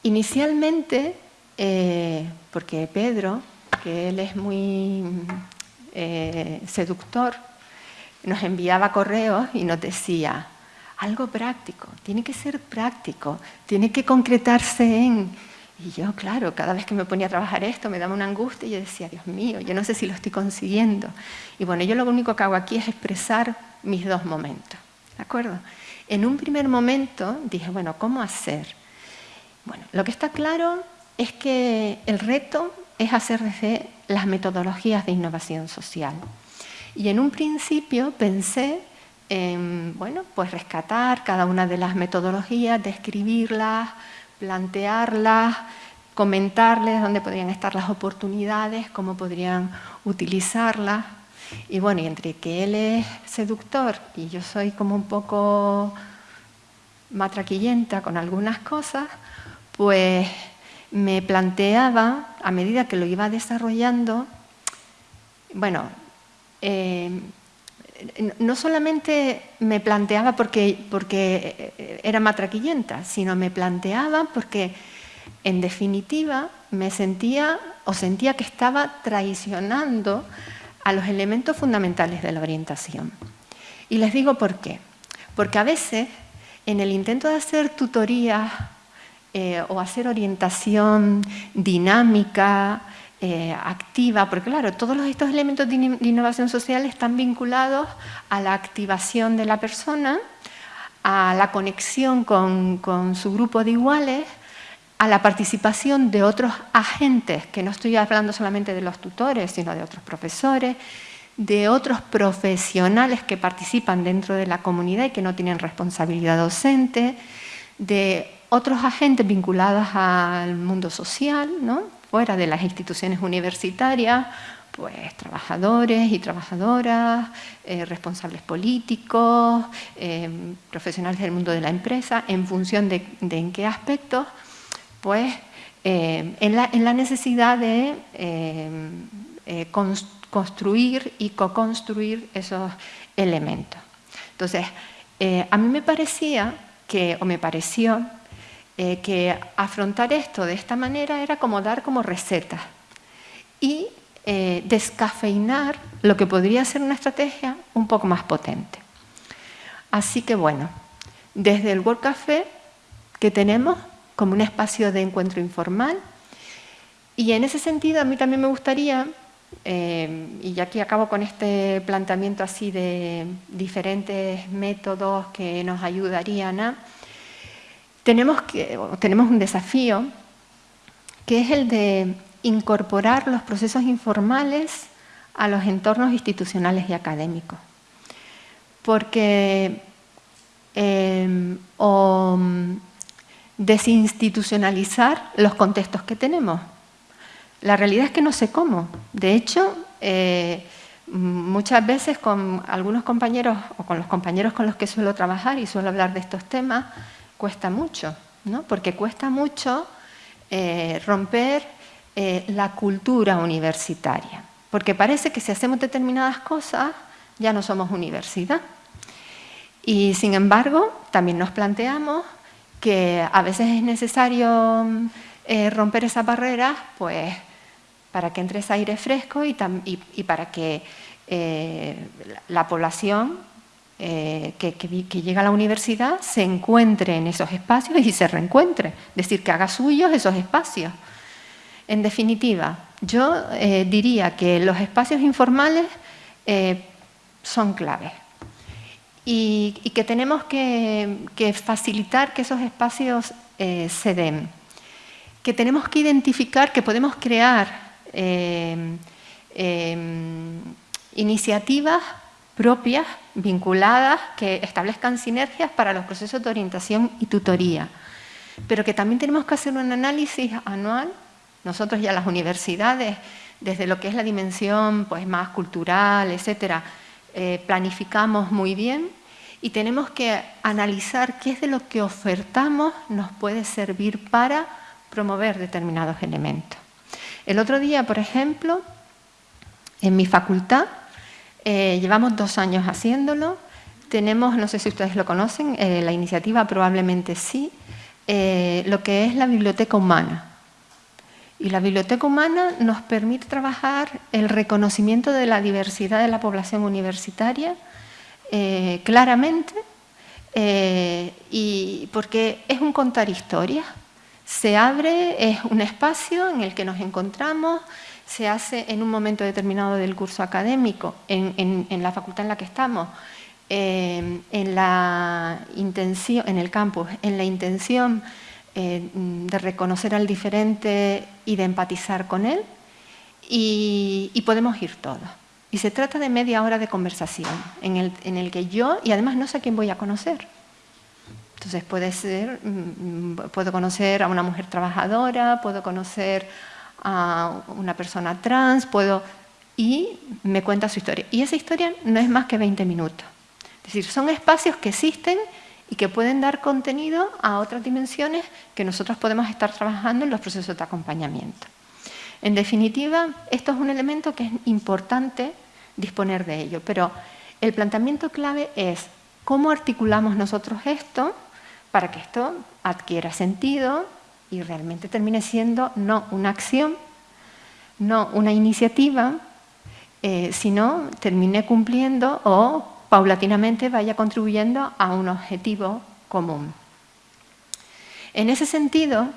inicialmente, eh, porque Pedro, que él es muy eh, seductor, nos enviaba correos y nos decía, algo práctico, tiene que ser práctico, tiene que concretarse en... Y yo, claro, cada vez que me ponía a trabajar esto me daba una angustia y yo decía, Dios mío, yo no sé si lo estoy consiguiendo. Y bueno, yo lo único que hago aquí es expresar mis dos momentos, ¿de acuerdo? En un primer momento dije, bueno, ¿cómo hacer? Bueno, lo que está claro es que el reto es hacer desde las metodologías de innovación social. Y en un principio pensé bueno, pues rescatar cada una de las metodologías, describirlas, plantearlas, comentarles dónde podrían estar las oportunidades, cómo podrían utilizarlas. Y bueno, y entre que él es seductor y yo soy como un poco matraquillenta con algunas cosas, pues me planteaba, a medida que lo iba desarrollando, bueno, eh, no solamente me planteaba porque, porque eh, era matraquillenta, sino me planteaba porque, en definitiva, me sentía o sentía que estaba traicionando a los elementos fundamentales de la orientación. Y les digo por qué. Porque a veces, en el intento de hacer tutorías eh, o hacer orientación dinámica, eh, activa, porque claro, todos estos elementos de innovación social están vinculados a la activación de la persona, a la conexión con, con su grupo de iguales, a la participación de otros agentes, que no estoy hablando solamente de los tutores, sino de otros profesores, de otros profesionales que participan dentro de la comunidad y que no tienen responsabilidad docente, de otros agentes vinculados al mundo social, ¿no? Fuera de las instituciones universitarias, pues trabajadores y trabajadoras, eh, responsables políticos, eh, profesionales del mundo de la empresa, en función de, en qué aspectos, pues eh, en, la, necesidad de construir y co-construir esos elementos. Entonces, a mí me parecía que, o me pareció eh, que afrontar esto de esta manera era como dar como recetas y eh, descafeinar lo que podría ser una estrategia un poco más potente. Así que bueno, desde el World Café que tenemos como un espacio de encuentro informal y en ese sentido a mí también me gustaría, eh, y aquí acabo con este planteamiento así de diferentes métodos que nos ayudarían a tenemos, que, tenemos un desafío que es el de incorporar los procesos informales a los entornos institucionales y académicos. Porque em, o desinstitucionalizar los contextos que tenemos. La realidad es que no sé cómo. De hecho, eh, muchas veces con algunos compañeros o con los compañeros con los que suelo trabajar y suelo hablar de estos temas, cuesta mucho, ¿no? porque cuesta mucho eh, romper eh, la cultura universitaria, porque parece que si hacemos determinadas cosas ya no somos universidad. Y sin embargo, también nos planteamos que a veces es necesario eh, romper esas barreras pues, para que entre ese aire fresco y, y para que la población eh, que, llega a la universidad se encuentre en esos espacios y se reencuentre, es decir, que haga suyos esos espacios. En definitiva, yo eh, diría que los espacios informales eh, son claves y, que tenemos que, facilitar que esos espacios se den, que tenemos que identificar que podemos crear iniciativas propias, vinculadas, que establezcan sinergias para los procesos de orientación y tutoría. Pero que también tenemos que hacer un análisis anual, nosotros ya las universidades, desde lo que es la dimensión pues, más cultural, etcétera, eh, planificamos muy bien y tenemos que analizar qué es de lo que ofertamos nos puede servir para promover determinados elementos. El otro día, por ejemplo, en mi facultad eh, llevamos dos años haciéndolo. Tenemos, no sé si ustedes lo conocen, eh, la iniciativa probablemente sí, eh, lo que es la biblioteca humana. Y la biblioteca humana nos permite trabajar el reconocimiento de la diversidad de la población universitaria claramente, y porque es un contar historias. Se abre, es un espacio en el que nos encontramos, se hace en un momento determinado del curso académico, en, la facultad en la que estamos, eh, en, la intención, en el campus, en la intención eh, de reconocer al diferente y de empatizar con él, y, podemos ir todos. Y se trata de media hora de conversación, en el, en el que yo, y además no sé a quién voy a conocer, entonces puede ser, mm, mm, puedo conocer a una mujer trabajadora, puedo conocer a una persona trans, puedo... y me cuenta su historia. Y esa historia no es más que 20 minutos. Es decir, son espacios que existen y que pueden dar contenido a otras dimensiones que nosotros podemos estar trabajando en los procesos de acompañamiento. En definitiva, esto es un elemento que es importante disponer de ello, pero el planteamiento clave es cómo articulamos nosotros esto para que esto adquiera sentido y realmente termine siendo no una acción, no una iniciativa, eh, sino termine cumpliendo o paulatinamente vaya contribuyendo a un objetivo común. En ese sentido,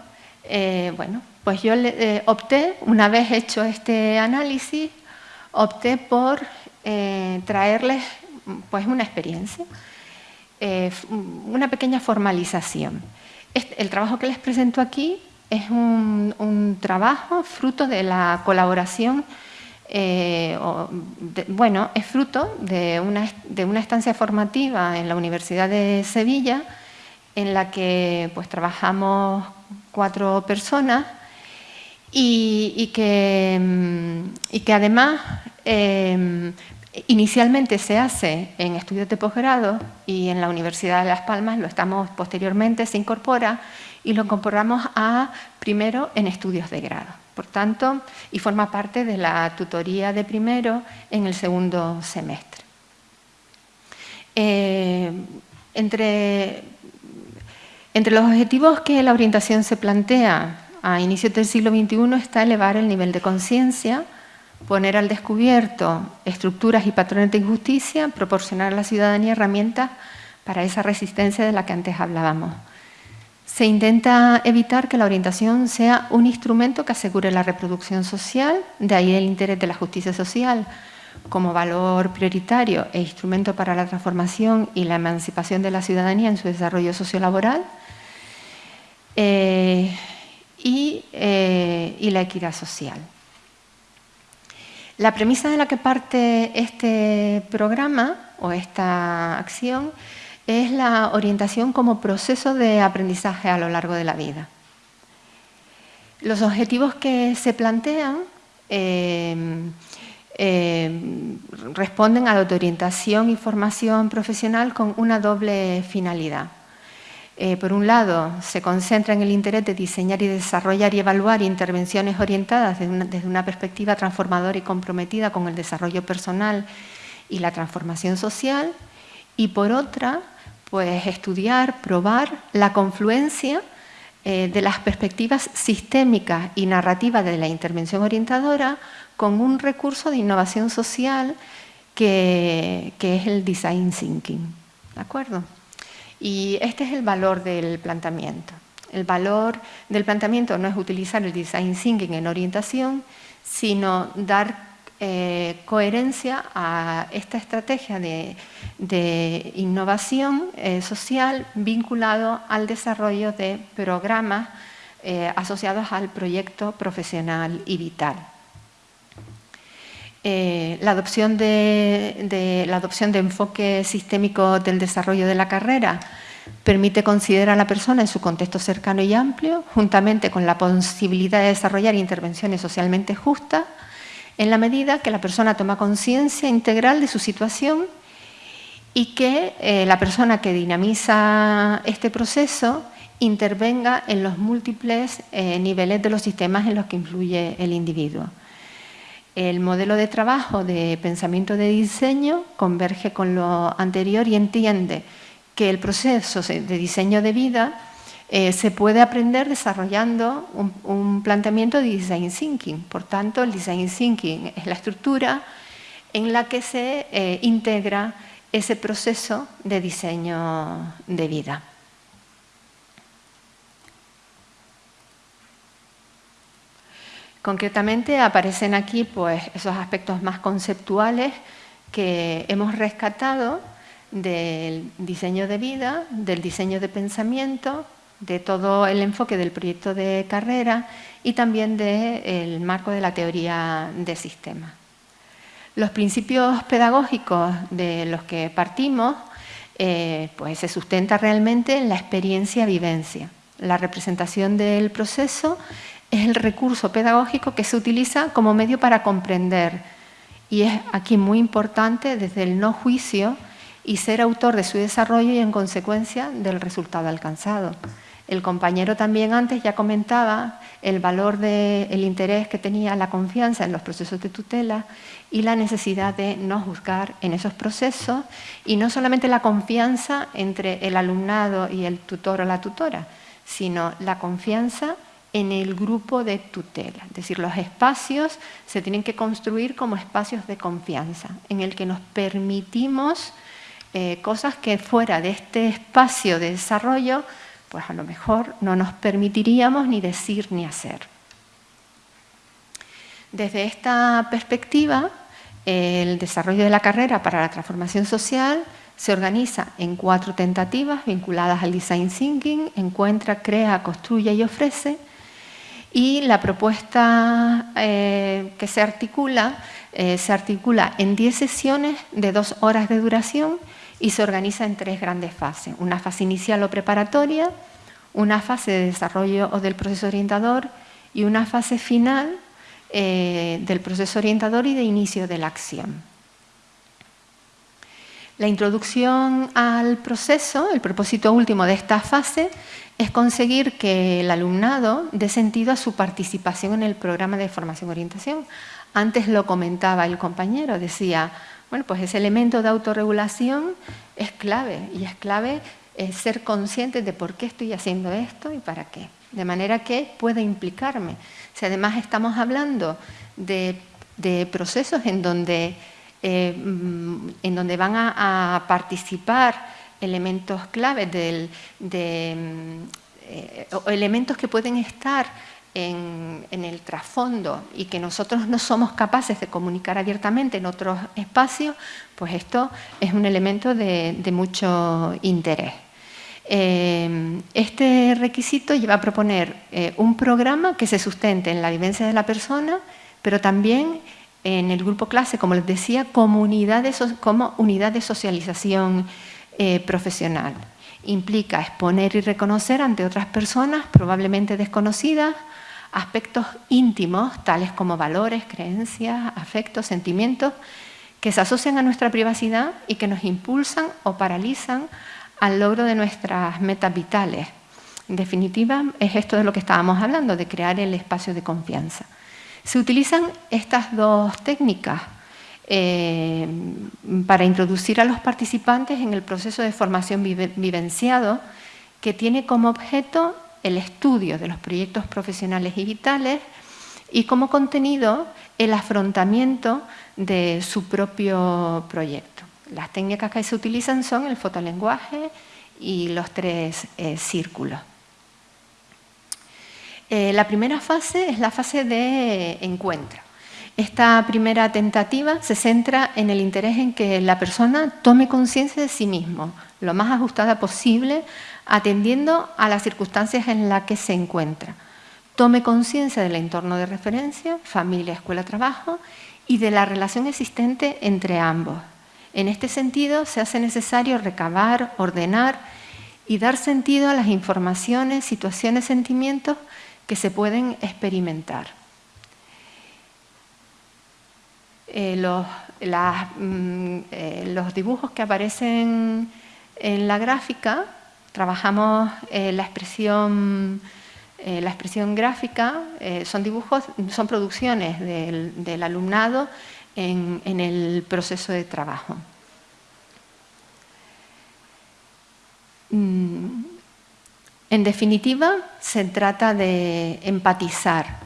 eh, bueno, pues yo eh, opté, una vez hecho este análisis, opté por traerles pues, una experiencia, una pequeña formalización. Este, el trabajo que les presento aquí es un, trabajo fruto de la colaboración, eh, bueno, es fruto de una, de estancia formativa en la Universidad de Sevilla en la que pues, trabajamos cuatro personas y, que, mm, que, además eh, Inicialmente se hace en estudios de posgrado y en la Universidad de Las Palmas lo estamos posteriormente, se incorpora y lo incorporamos a primero en estudios de grado. Por tanto, y forma parte de la tutoría de primero en el segundo semestre. Eh, entre, entre los objetivos que la orientación se plantea a inicios del siglo XXI está elevar el nivel de conciencia, poner al descubierto estructuras y patrones de injusticia, proporcionar a la ciudadanía herramientas para esa resistencia de la que antes hablábamos. Se intenta evitar que la orientación sea un instrumento que asegure la reproducción social, de ahí el interés de la justicia social como valor prioritario e instrumento para la transformación y la emancipación de la ciudadanía en su desarrollo sociolaboral eh, eh, y la equidad social. La premisa de la que parte este programa o esta acción es la orientación como proceso de aprendizaje a lo largo de la vida. Los objetivos que se plantean eh, eh, responden a la orientación y formación profesional con una doble finalidad. Eh, por un lado, se concentra en el interés de diseñar y desarrollar y evaluar intervenciones orientadas desde una, perspectiva transformadora y comprometida con el desarrollo personal y la transformación social, y por otra, pues estudiar, probar la confluencia eh, de las perspectivas sistémicas y narrativas de la intervención orientadora con un recurso de innovación social que, que es el design thinking. ¿De acuerdo? Y este es el valor del planteamiento. El valor del planteamiento no es utilizar el design thinking en orientación, sino dar eh, coherencia a esta estrategia de, innovación eh, social vinculado al desarrollo de programas eh, asociados al proyecto profesional y vital. Eh, la, adopción de, enfoque sistémico del desarrollo de la carrera permite considerar a la persona en su contexto cercano y amplio, juntamente con la posibilidad de desarrollar intervenciones socialmente justas, en la medida que la persona toma conciencia integral de su situación y que eh, la persona que dinamiza este proceso intervenga en los múltiples eh, niveles de los sistemas en los que influye el individuo. El modelo de trabajo de pensamiento de diseño converge con lo anterior y entiende que el proceso de diseño de vida eh, se puede aprender desarrollando un, planteamiento de design thinking. Por tanto, el design thinking es la estructura en la que se eh, integra ese proceso de diseño de vida. Concretamente aparecen aquí pues, esos aspectos más conceptuales que hemos rescatado del diseño de vida, del diseño de pensamiento, de todo el enfoque del proyecto de carrera y también del marco de la teoría de sistemas. Los principios pedagógicos de los que partimos eh, pues se sustenta realmente en la experiencia-vivencia, la representación del proceso es el recurso pedagógico que se utiliza como medio para comprender. Y es aquí muy importante desde el no juicio y ser autor de su desarrollo y en consecuencia del resultado alcanzado. El compañero también antes ya comentaba el valor del interés que tenía la confianza en los procesos de tutela y la necesidad de no juzgar en esos procesos y no solamente la confianza entre el alumnado y el tutor o la tutora, sino la confianza en el grupo de tutela. Es decir, los espacios se tienen que construir como espacios de confianza, en el que nos permitimos eh, cosas que fuera de este espacio de desarrollo pues a lo mejor no nos permitiríamos ni decir ni hacer. Desde esta perspectiva, el desarrollo de la carrera para la transformación social se organiza en cuatro tentativas vinculadas al design thinking, encuentra, crea, construye y ofrece. Y la propuesta eh, que se articula, eh, se articula en 10 sesiones de dos horas de duración y se organiza en tres grandes fases. Una fase inicial o preparatoria, una fase de desarrollo o del proceso orientador y una fase final eh, del proceso orientador y de inicio de la acción. La introducción al proceso, el propósito último de esta fase, es conseguir que el alumnado dé sentido a su participación en el programa de formación-orientación. Antes lo comentaba el compañero, decía, bueno, pues ese elemento de autorregulación es clave y es clave eh, ser consciente de por qué estoy haciendo esto y para qué. De manera que pueda implicarme. Si además estamos hablando de, procesos en donde, eh, mm, en donde van a, participar elementos claves de, mm, eh, elementos que pueden estar en, el trasfondo y que nosotros no somos capaces de comunicar abiertamente en otros espacios, pues esto es un elemento de, mucho interés. Eh, este requisito lleva a proponer un programa que se sustente en la vivencia de la persona, pero también en el grupo clase, como les decía, como unidad de, socialización eh, profesional. Implica exponer y reconocer ante otras personas, probablemente desconocidas, aspectos íntimos, tales como valores, creencias, afectos, sentimientos, que se asocian a nuestra privacidad y que nos impulsan o paralizan al logro de nuestras metas vitales. En definitiva, es esto de lo que estábamos hablando, de crear el espacio de confianza. Se utilizan estas dos técnicas eh, para introducir a los participantes en el proceso de formación vivenciado que tiene como objeto el estudio de los proyectos profesionales y vitales y como contenido el afrontamiento de su propio proyecto. Las técnicas que se utilizan son el fotolenguaje y los tres eh, círculos. Eh, la primera fase es la fase de encuentro. Esta primera tentativa se centra en el interés en que la persona tome conciencia de sí mismo, lo más ajustada posible atendiendo a las circunstancias en las que se encuentra. Tome conciencia del entorno de referencia, familia, escuela, trabajo y de la relación existente entre ambos. En este sentido, se hace necesario recabar, ordenar y dar sentido a las informaciones, situaciones, sentimientos que se pueden experimentar. Eh, los, mm, eh, los dibujos que aparecen en la gráfica Trabajamos eh, la, expresión, la expresión gráfica, son dibujos, son producciones del, alumnado en, el proceso de trabajo. Mm, en definitiva, se trata de empatizar,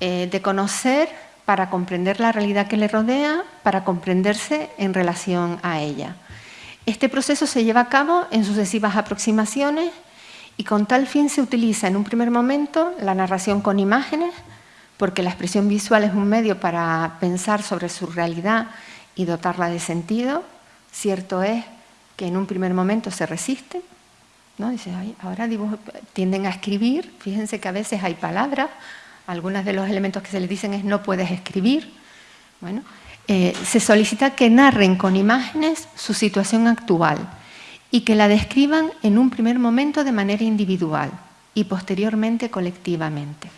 de conocer para comprender la realidad que le rodea, para comprenderse en relación a ella. Este proceso se lleva a cabo en sucesivas aproximaciones y con tal fin se utiliza en un primer momento la narración con imágenes, porque la expresión visual es un medio para pensar sobre su realidad y dotarla de sentido. Cierto es que en un primer momento se resiste, Dice, ahora tienden a escribir, fíjense que a veces hay palabras, algunos de los elementos que se les dicen es no puedes escribir. Bueno, eh, se solicita que narren con imágenes su situación actual y que la describan en un primer momento de manera individual y posteriormente colectivamente.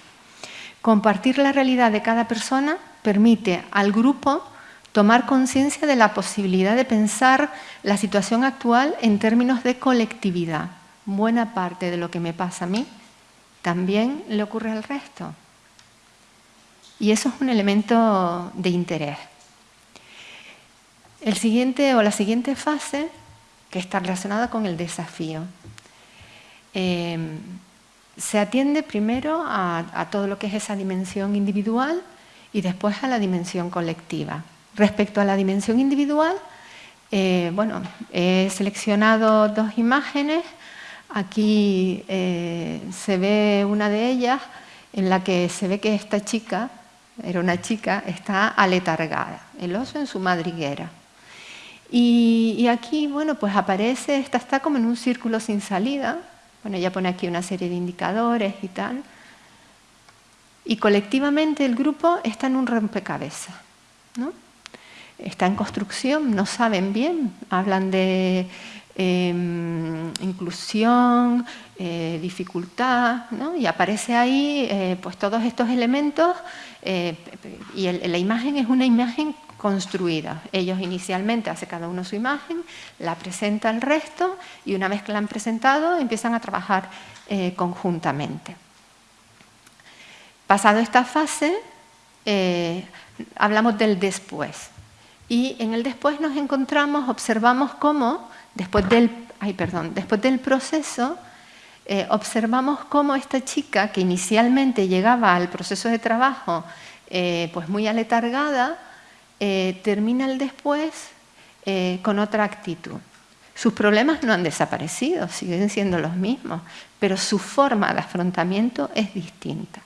Compartir la realidad de cada persona permite al grupo tomar conciencia de la posibilidad de pensar la situación actual en términos de colectividad. Buena parte de lo que me pasa a mí también le ocurre al resto. Y eso es un elemento de interés. El siguiente o la siguiente fase, que está relacionada con el desafío. Em, se atiende primero a, todo lo que es esa dimensión individual y después a la dimensión colectiva. Respecto a la dimensión individual, eh, bueno, he seleccionado dos imágenes. Aquí eh, se ve una de ellas en la que se ve que esta chica, era una chica, está aletargada, el oso en su madriguera. Y, aquí, bueno, pues aparece, esta está como en un círculo sin salida, bueno, ella pone aquí una serie de indicadores y tal. Y colectivamente el grupo está en un rompecabezas. ¿no? Está en construcción, no saben bien, hablan de em, inclusión, eh, dificultad, ¿no? y aparece ahí eh, pues todos estos elementos eh, y la imagen es una imagen construida. Ellos inicialmente hace cada uno su imagen, la presenta al resto y una vez que la han presentado empiezan a trabajar conjuntamente. Pasado esta fase, hablamos del después. Y en el después nos encontramos, observamos cómo, después del, ay, perdón, después del proceso, eh, observamos cómo esta chica que inicialmente llegaba al proceso de trabajo pues muy aletargada, eh, termina el después eh, con otra actitud. Sus problemas no han desaparecido, siguen siendo los mismos, pero su forma de afrontamiento es distinta.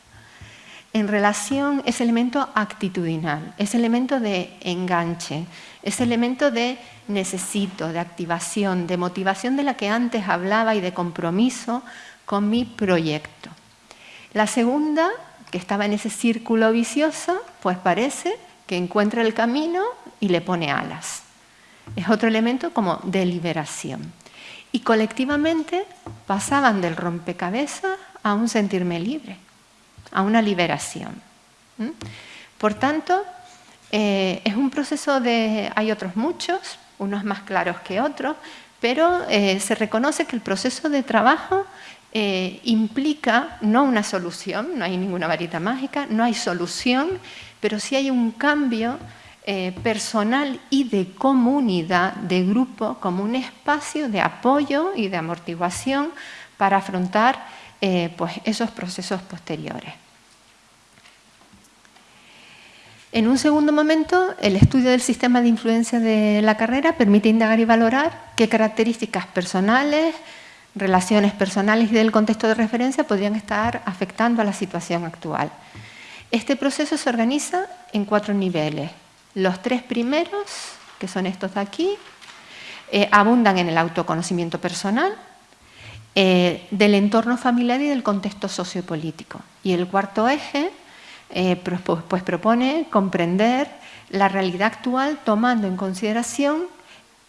En relación, ese elemento actitudinal, ese elemento de enganche, ese elemento de necesito, de activación, de motivación de la que antes hablaba y de compromiso con mi proyecto. La segunda, que estaba en ese círculo vicioso, pues parece que encuentra el camino y le pone alas. Es otro elemento como de liberación. Y colectivamente pasaban del rompecabezas a un sentirme libre, a una liberación. Por tanto, eh, es un proceso de... hay otros muchos, unos más claros que otros, pero eh, se reconoce que el proceso de trabajo eh, implica no una solución, no hay ninguna varita mágica, no hay solución, pero sí hay un cambio personal y de comunidad, de grupo, como un espacio de apoyo y de amortiguación para afrontar pues esos procesos posteriores. En un segundo momento, el estudio del sistema de influencia de la carrera permite indagar y valorar qué características personales, relaciones personales y del contexto de referencia podrían estar afectando a la situación actual. Este proceso se organiza en cuatro niveles. Los tres primeros, que son estos de aquí, eh, abundan en el autoconocimiento personal, eh, del entorno familiar y del contexto sociopolítico. Y el cuarto eje eh, pues, pues propone comprender la realidad actual tomando en consideración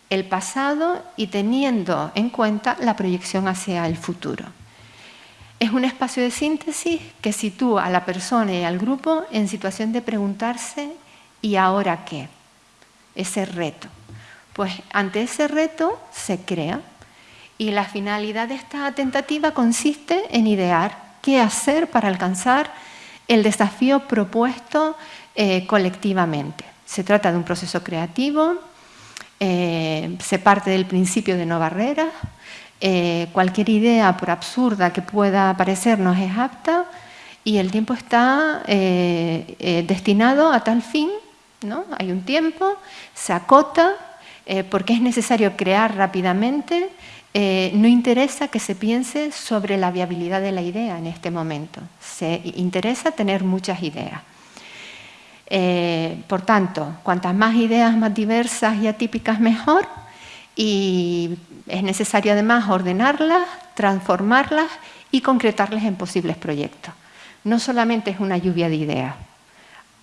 el pasado y teniendo en cuenta la proyección hacia el futuro. Es un espacio de síntesis que sitúa a la persona y al grupo en situación de preguntarse ¿y ahora qué? Ese reto. Pues ante ese reto se crea y la finalidad de esta tentativa consiste en idear qué hacer para alcanzar el desafío propuesto eh, colectivamente. Se trata de un proceso creativo, eh, se parte del principio de no barreras, eh, cualquier idea, por absurda que pueda parecernos, es apta y el tiempo está destinado a tal fin, ¿no? Hay un tiempo, se acota, porque es necesario crear rápidamente, no interesa que se piense sobre la viabilidad de la idea en este momento, se interesa tener muchas ideas. por tanto, cuantas más ideas más diversas y atípicas mejor, y es necesario además ordenarlas, transformarlas y concretarlas en posibles proyectos. No solamente es una lluvia de ideas,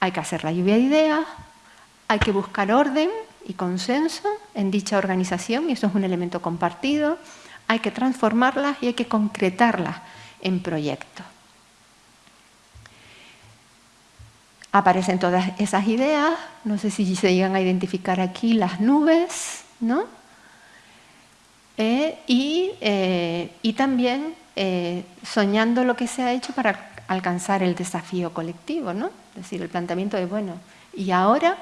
hay que hacer la lluvia de ideas, hay que buscar orden y consenso en dicha organización, y eso es un elemento compartido, hay que transformarlas y hay que concretarlas en proyectos. Aparecen todas esas ideas, no sé si se llegan a identificar aquí las nubes, ¿no? Eh, y, eh, y, también eh, soñando lo que se ha hecho para alcanzar el desafío colectivo, ¿no? Es decir, el planteamiento de, bueno, ¿y ahora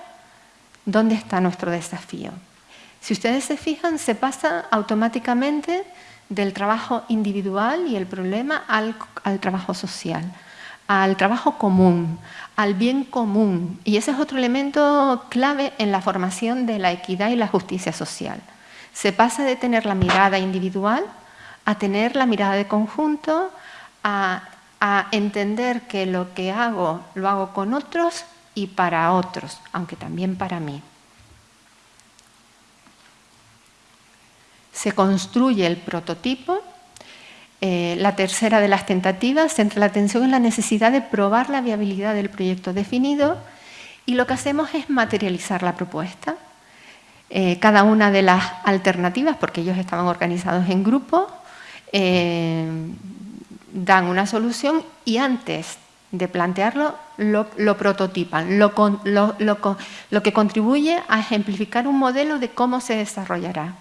dónde está nuestro desafío? Si ustedes se fijan, se pasa automáticamente del trabajo individual y el problema al, trabajo social, al trabajo común, al bien común. Y ese es otro elemento clave en la formación de la equidad y la justicia social. Se pasa de tener la mirada individual a tener la mirada de conjunto, a, entender que lo que hago lo hago con otros y para otros, aunque también para mí. se construye el prototipo. Eh, la tercera de las tentativas centra la atención en la necesidad de probar la viabilidad del proyecto definido y lo que hacemos es materializar la propuesta. Eh, cada una de las alternativas, porque ellos estaban organizados en grupo, eh, dan una solución y antes de plantearlo lo, prototipan, lo, lo que contribuye a ejemplificar un modelo de cómo se desarrollará.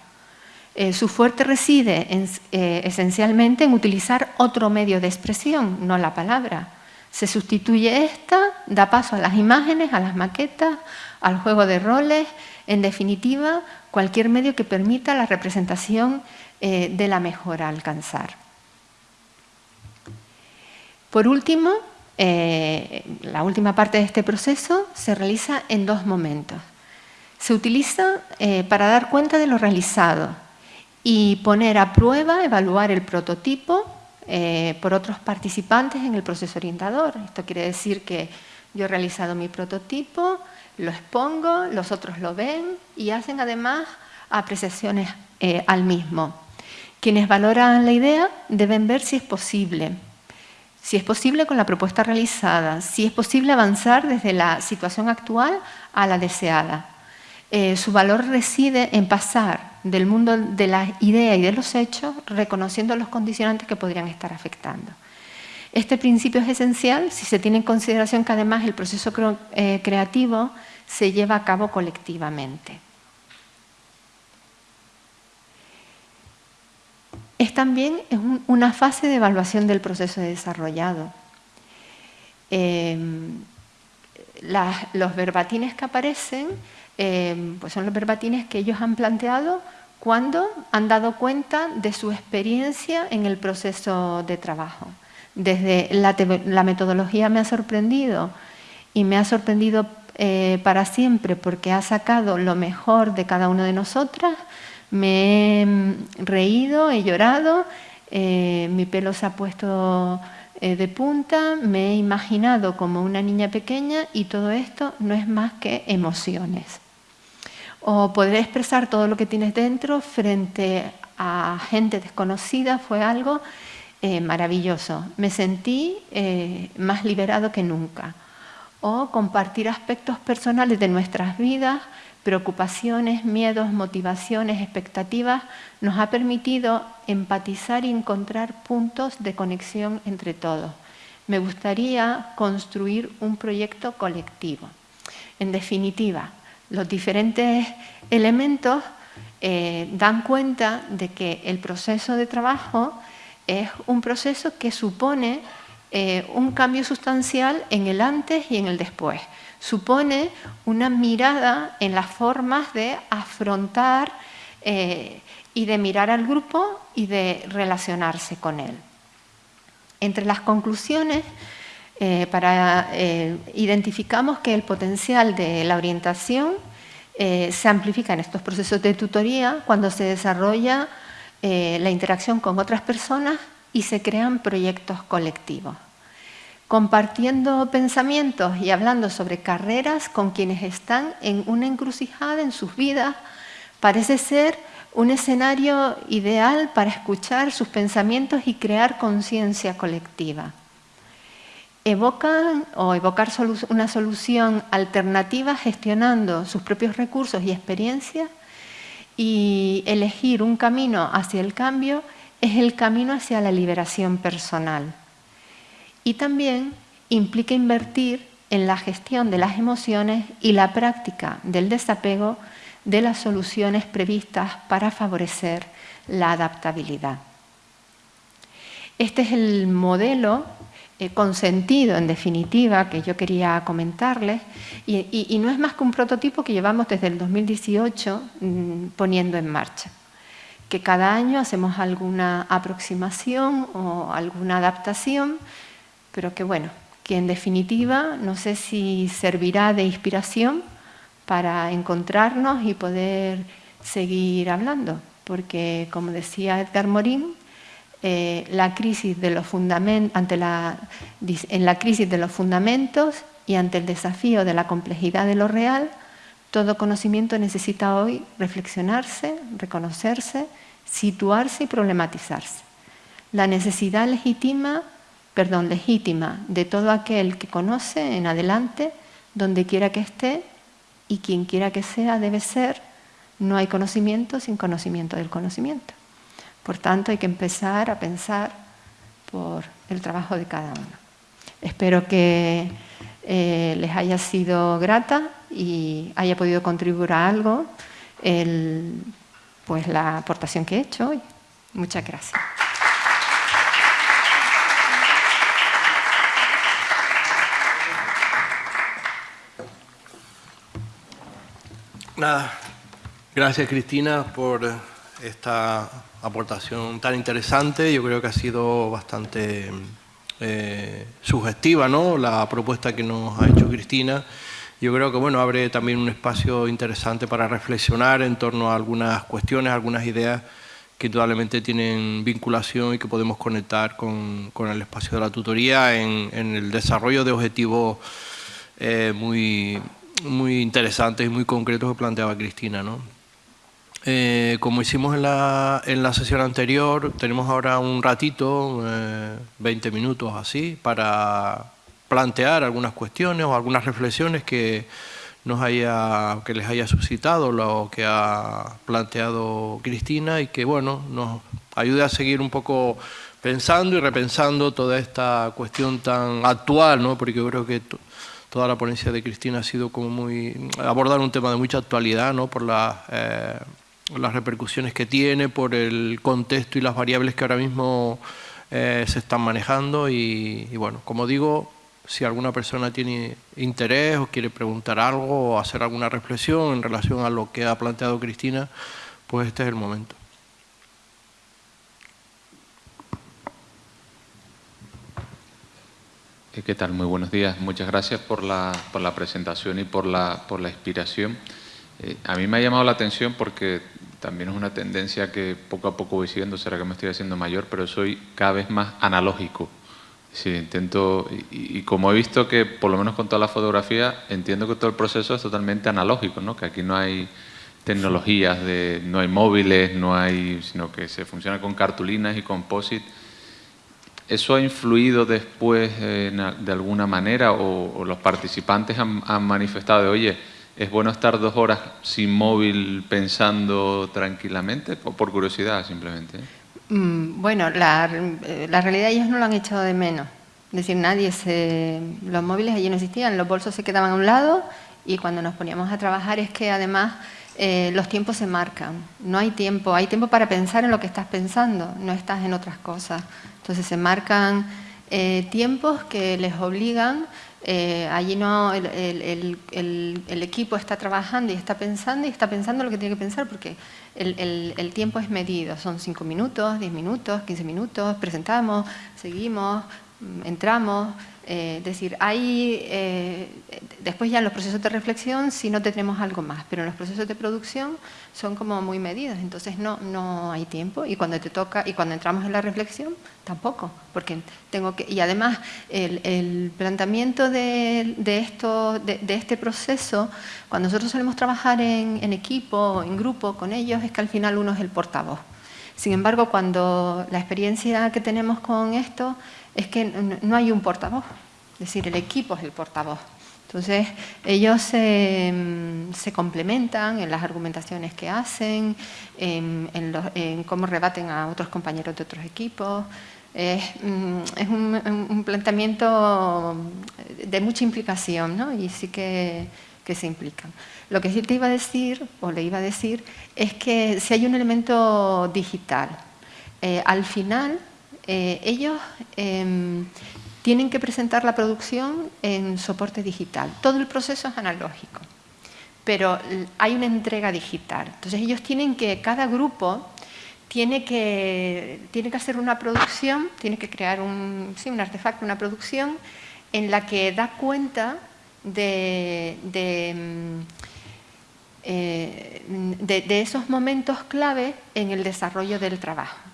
Eh, su fuerte reside eh, esencialmente en utilizar otro medio de expresión, no la palabra. Se sustituye esta, da paso a las imágenes, a las maquetas, al juego de roles, en definitiva, cualquier medio que permita la representación eh, de la mejora a alcanzar. Por último, la última parte de este proceso se realiza en dos momentos. Se utiliza para dar cuenta de lo realizado, y poner a prueba, evaluar el prototipo eh, por otros participantes en el proceso orientador. Esto quiere decir que yo he realizado mi prototipo, lo expongo, los otros lo ven y hacen además apreciaciones eh, al mismo. Quienes valoran la idea deben ver si es posible, si es posible con la propuesta realizada, si es posible avanzar desde la situación actual a la deseada. Eh, su valor reside en pasar del mundo de la idea y de los hechos, reconociendo los condicionantes que podrían estar afectando. Este principio es esencial si se tiene en consideración que además el proceso eh, creativo se lleva a cabo colectivamente. Es también una fase de evaluación del proceso desarrollado. Em, los verbatines que aparecen eh, pues son los verbatines que ellos han planteado cuando han dado cuenta de su experiencia en el proceso de trabajo. Desde la, metodología me ha sorprendido y me ha sorprendido eh, para siempre porque ha sacado lo mejor de cada una de nosotras. Me he reído, he llorado, eh, mi pelo se ha puesto de punta, me he imaginado como una niña pequeña y todo esto no es más que emociones o poder expresar todo lo que tienes dentro frente a gente desconocida fue algo eh, maravilloso. Me sentí eh, más liberado que nunca. O compartir aspectos personales de nuestras vidas, preocupaciones, miedos, motivaciones, expectativas, nos ha permitido empatizar y encontrar puntos de conexión entre todos. Me gustaría construir un proyecto colectivo. En definitiva, los diferentes elementos eh, dan cuenta de que el proceso de trabajo es un proceso que supone eh, un cambio sustancial en el antes y en el después. Supone una mirada en las formas de afrontar eh, y de mirar al grupo y de relacionarse con él. Entre las conclusiones eh, para, eh, identificamos que el potencial de la orientación se amplifica en estos procesos de tutoría cuando se desarrolla la interacción con otras personas y se crean proyectos colectivos. Compartiendo pensamientos y hablando sobre carreras con quienes están en una encrucijada en sus vidas, parece ser un escenario ideal para escuchar sus pensamientos y crear conciencia colectiva evocan o evocar una solución alternativa gestionando sus propios recursos y experiencias y elegir un camino hacia el cambio es el camino hacia la liberación personal. Y también implica invertir en la gestión de las emociones y la práctica del desapego de las soluciones previstas para favorecer la adaptabilidad. Este es el modelo eh, consentido, en definitiva, que yo quería comentarles, y, no es más que un prototipo que llevamos desde el 2018 mm, poniendo en marcha que cada año hacemos alguna aproximación o alguna adaptación, pero que bueno, que en definitiva no sé si servirá de inspiración para encontrarnos y poder seguir hablando, porque como decía Edgar Morin, eh, la crisis de los ante la, en la crisis de los fundamentos y ante el desafío de la complejidad de lo real, todo conocimiento necesita hoy reflexionarse, reconocerse, situarse y problematizarse. La necesidad legítima perdón, legítima de todo aquel que conoce en adelante, donde quiera que esté y quien quiera que sea debe ser. No hay conocimiento sin conocimiento del conocimiento. Por tanto, hay que empezar a pensar por el trabajo de cada uno. Espero que eh, les haya sido grata y haya podido contribuir a algo pues la aportación que he hecho hoy. Muchas gracias. Nada, gracias Cristina por esta aportación tan interesante. Yo creo que ha sido bastante eh, sugestiva ¿no? la propuesta que nos ha hecho Cristina. Yo creo que bueno, abre también un espacio interesante para reflexionar en torno a algunas cuestiones, algunas ideas que indudablemente tienen vinculación y que podemos conectar con, el espacio de la tutoría en, el desarrollo de objetivos eh, muy, muy interesantes y muy concretos que planteaba Cristina. ¿no? Eh, como hicimos en la, en la, sesión anterior, tenemos ahora un ratito, 20 eh, minutos así, para plantear algunas cuestiones o algunas reflexiones que, nos haya, que les haya suscitado lo que ha planteado Cristina y que bueno, nos ayude a seguir un poco pensando y repensando toda esta cuestión tan actual, ¿no? porque yo creo que toda la ponencia de Cristina ha sido como muy abordar un tema de mucha actualidad, ¿no? por eh, las repercusiones que tiene, por el contexto y las variables que ahora mismo eh, se están manejando y, bueno, como digo, si alguna persona tiene interés o quiere preguntar algo o hacer alguna reflexión en relación a lo que ha planteado Cristina, pues este es el momento. ¿Qué tal? Muy buenos días. Muchas gracias por la, por la presentación y por la, por la inspiración. Eh, a mí me ha llamado la atención porque también es una tendencia que poco a poco voy siguiendo, será que me estoy haciendo mayor, pero soy cada vez más analógico. Sí, intento, y, como he visto que por lo menos con toda la fotografía, entiendo que todo el proceso es totalmente analógico, ¿no? que aquí no hay tecnologías, de, no hay móviles, no hay, sino que se funciona con cartulinas y composite ¿Eso ha influido después de alguna manera o, los participantes han, manifestado de, oye, es bueno estar dos horas sin móvil pensando tranquilamente? ¿O por curiosidad simplemente? Mm, bueno, la, la, realidad ellos no lo han echado de menos. Es decir, nadie se... Los móviles allí no existían, los bolsos se quedaban a un lado y cuando nos poníamos a trabajar es que además eh, los tiempos se marcan. No hay tiempo, hay tiempo para pensar en lo que estás pensando, no estás en otras cosas. Entonces se marcan eh, tiempos que les obligan, eh, allí no, el, equipo está trabajando y está pensando y está pensando lo que tiene que pensar porque el, tiempo es medido, son 5 minutos, 10 minutos, 15 minutos, presentamos, seguimos, mm, entramos, eh, decir, hay, eh, después ya en los procesos de reflexión si no tenemos algo más, pero en los procesos de producción son como muy medidos, entonces no, no hay tiempo y cuando te toca, y cuando entramos en la reflexión tampoco, porque tengo que, y además el, planteamiento de, esto, de, este proceso, cuando nosotros solemos trabajar en, en equipo, en grupo con ellos, es que al final uno es el portavoz. Sin embargo, cuando la experiencia que tenemos con esto es que no hay un portavoz, es decir, el equipo es el portavoz. Entonces, ellos se, complementan en las argumentaciones que hacen, en, cómo rebaten a otros compañeros de otros equipos. Es, mm, un, planteamiento de mucha implicación, ¿no? Y sí que, se implican. Lo que sí te iba a decir, o le iba a decir, es que si hay un elemento digital, eh, al final eh, ellos em, tienen que presentar la producción en soporte digital. Todo el proceso es analógico pero hay una entrega digital. Entonces ellos tienen que, cada grupo tiene que, tiene que hacer una producción, tiene que crear un, sí, un artefacto, una producción en la que da cuenta de, de, mm, eh, esos momentos clave en el desarrollo del trabajo.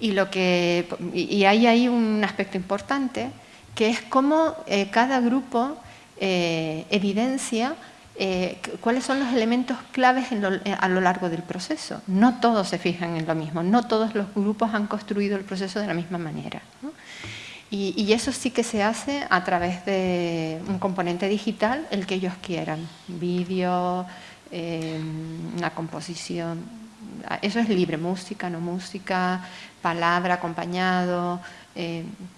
Y, lo que, y hay ahí un aspecto importante, que es cómo eh, cada grupo eh, evidencia eh, cuáles son los elementos claves a lo largo del proceso. No todos se fijan en lo mismo, no todos los grupos han construido el proceso de la misma manera. Y, eso sí que se hace a través de un componente digital, el que ellos quieran, vídeo, una composición, eso es libre, música, no música, palabra, acompañado,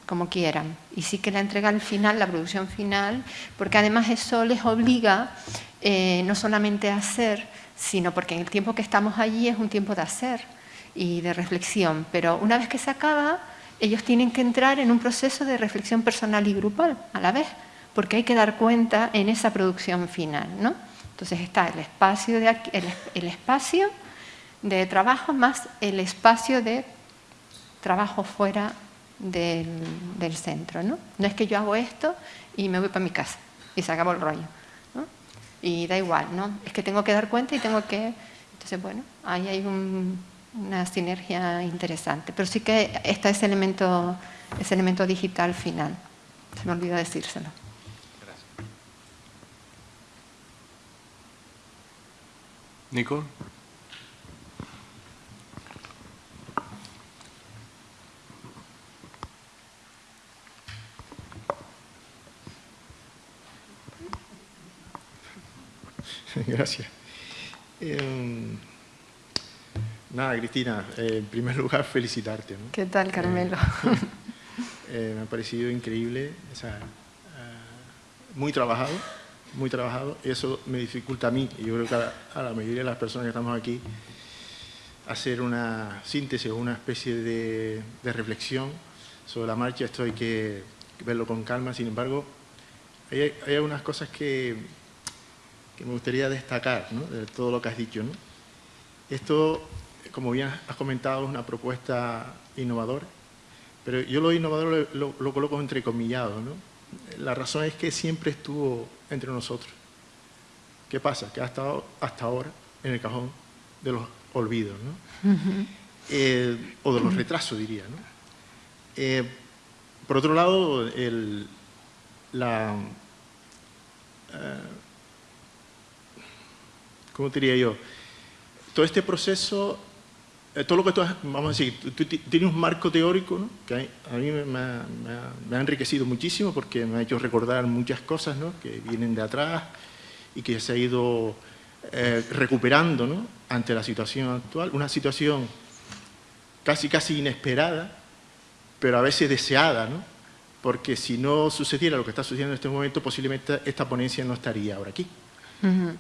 como quieran. Y sí que la entrega al final, la producción final, porque además eso les obliga eh, no solamente hacer, sino porque en el tiempo que estamos allí es un tiempo de hacer y de reflexión, pero una vez que se acaba, ellos tienen que entrar en un proceso de reflexión personal y grupal a la vez, porque hay que dar cuenta en esa producción final. ¿no? Entonces está el espacio, el, espacio de trabajo más el espacio de trabajo fuera del, del centro. ¿no? no es que yo hago esto y me voy para mi casa y se acabó el rollo y da igual, ¿no? Es que tengo que dar cuenta y tengo que... Entonces, bueno, ahí hay una sinergia interesante. Pero sí que está ese elemento, ese elemento digital final. Se me olvidó decírselo. Gracias. Nico. Gracias. Em, nada, Cristina, en primer lugar felicitarte. ¿Qué tal, eh, Carmelo? Eh, me ha parecido increíble, o sea, eh, muy trabajado, muy trabajado. Eso me dificulta a mí, y yo creo que a la, mayoría de las personas que estamos aquí, hacer una síntesis o una especie de, reflexión sobre la marcha. Esto hay que verlo con calma, sin embargo, hay, hay algunas cosas que, que me gustaría destacar de todo lo que has dicho. Esto, como bien has comentado, es una propuesta innovadora, pero yo lo innovador lo, lo, coloco entrecomillado. ¿no? La razón es que siempre estuvo entre nosotros. ¿Qué pasa? Que ha estado hasta ahora en el cajón de los olvidos, ¿no? Eh, o de los retrasos, diría. ¿no? Eh, por otro lado, el, la, eh, ¿cómo diría yo? Todo este proceso, eh, todo lo que tú has, vamos a decir, tú, tienes un marco teórico ¿no? que a mí me, ha, enriquecido muchísimo porque me ha hecho recordar muchas cosas ¿no? que vienen de atrás y que se ha ido eh, recuperando ¿no? ante la situación actual, una situación casi casi inesperada, pero a veces deseada, ¿no? porque si no sucediera lo que está sucediendo en este momento, posiblemente esta ponencia no estaría ahora aquí.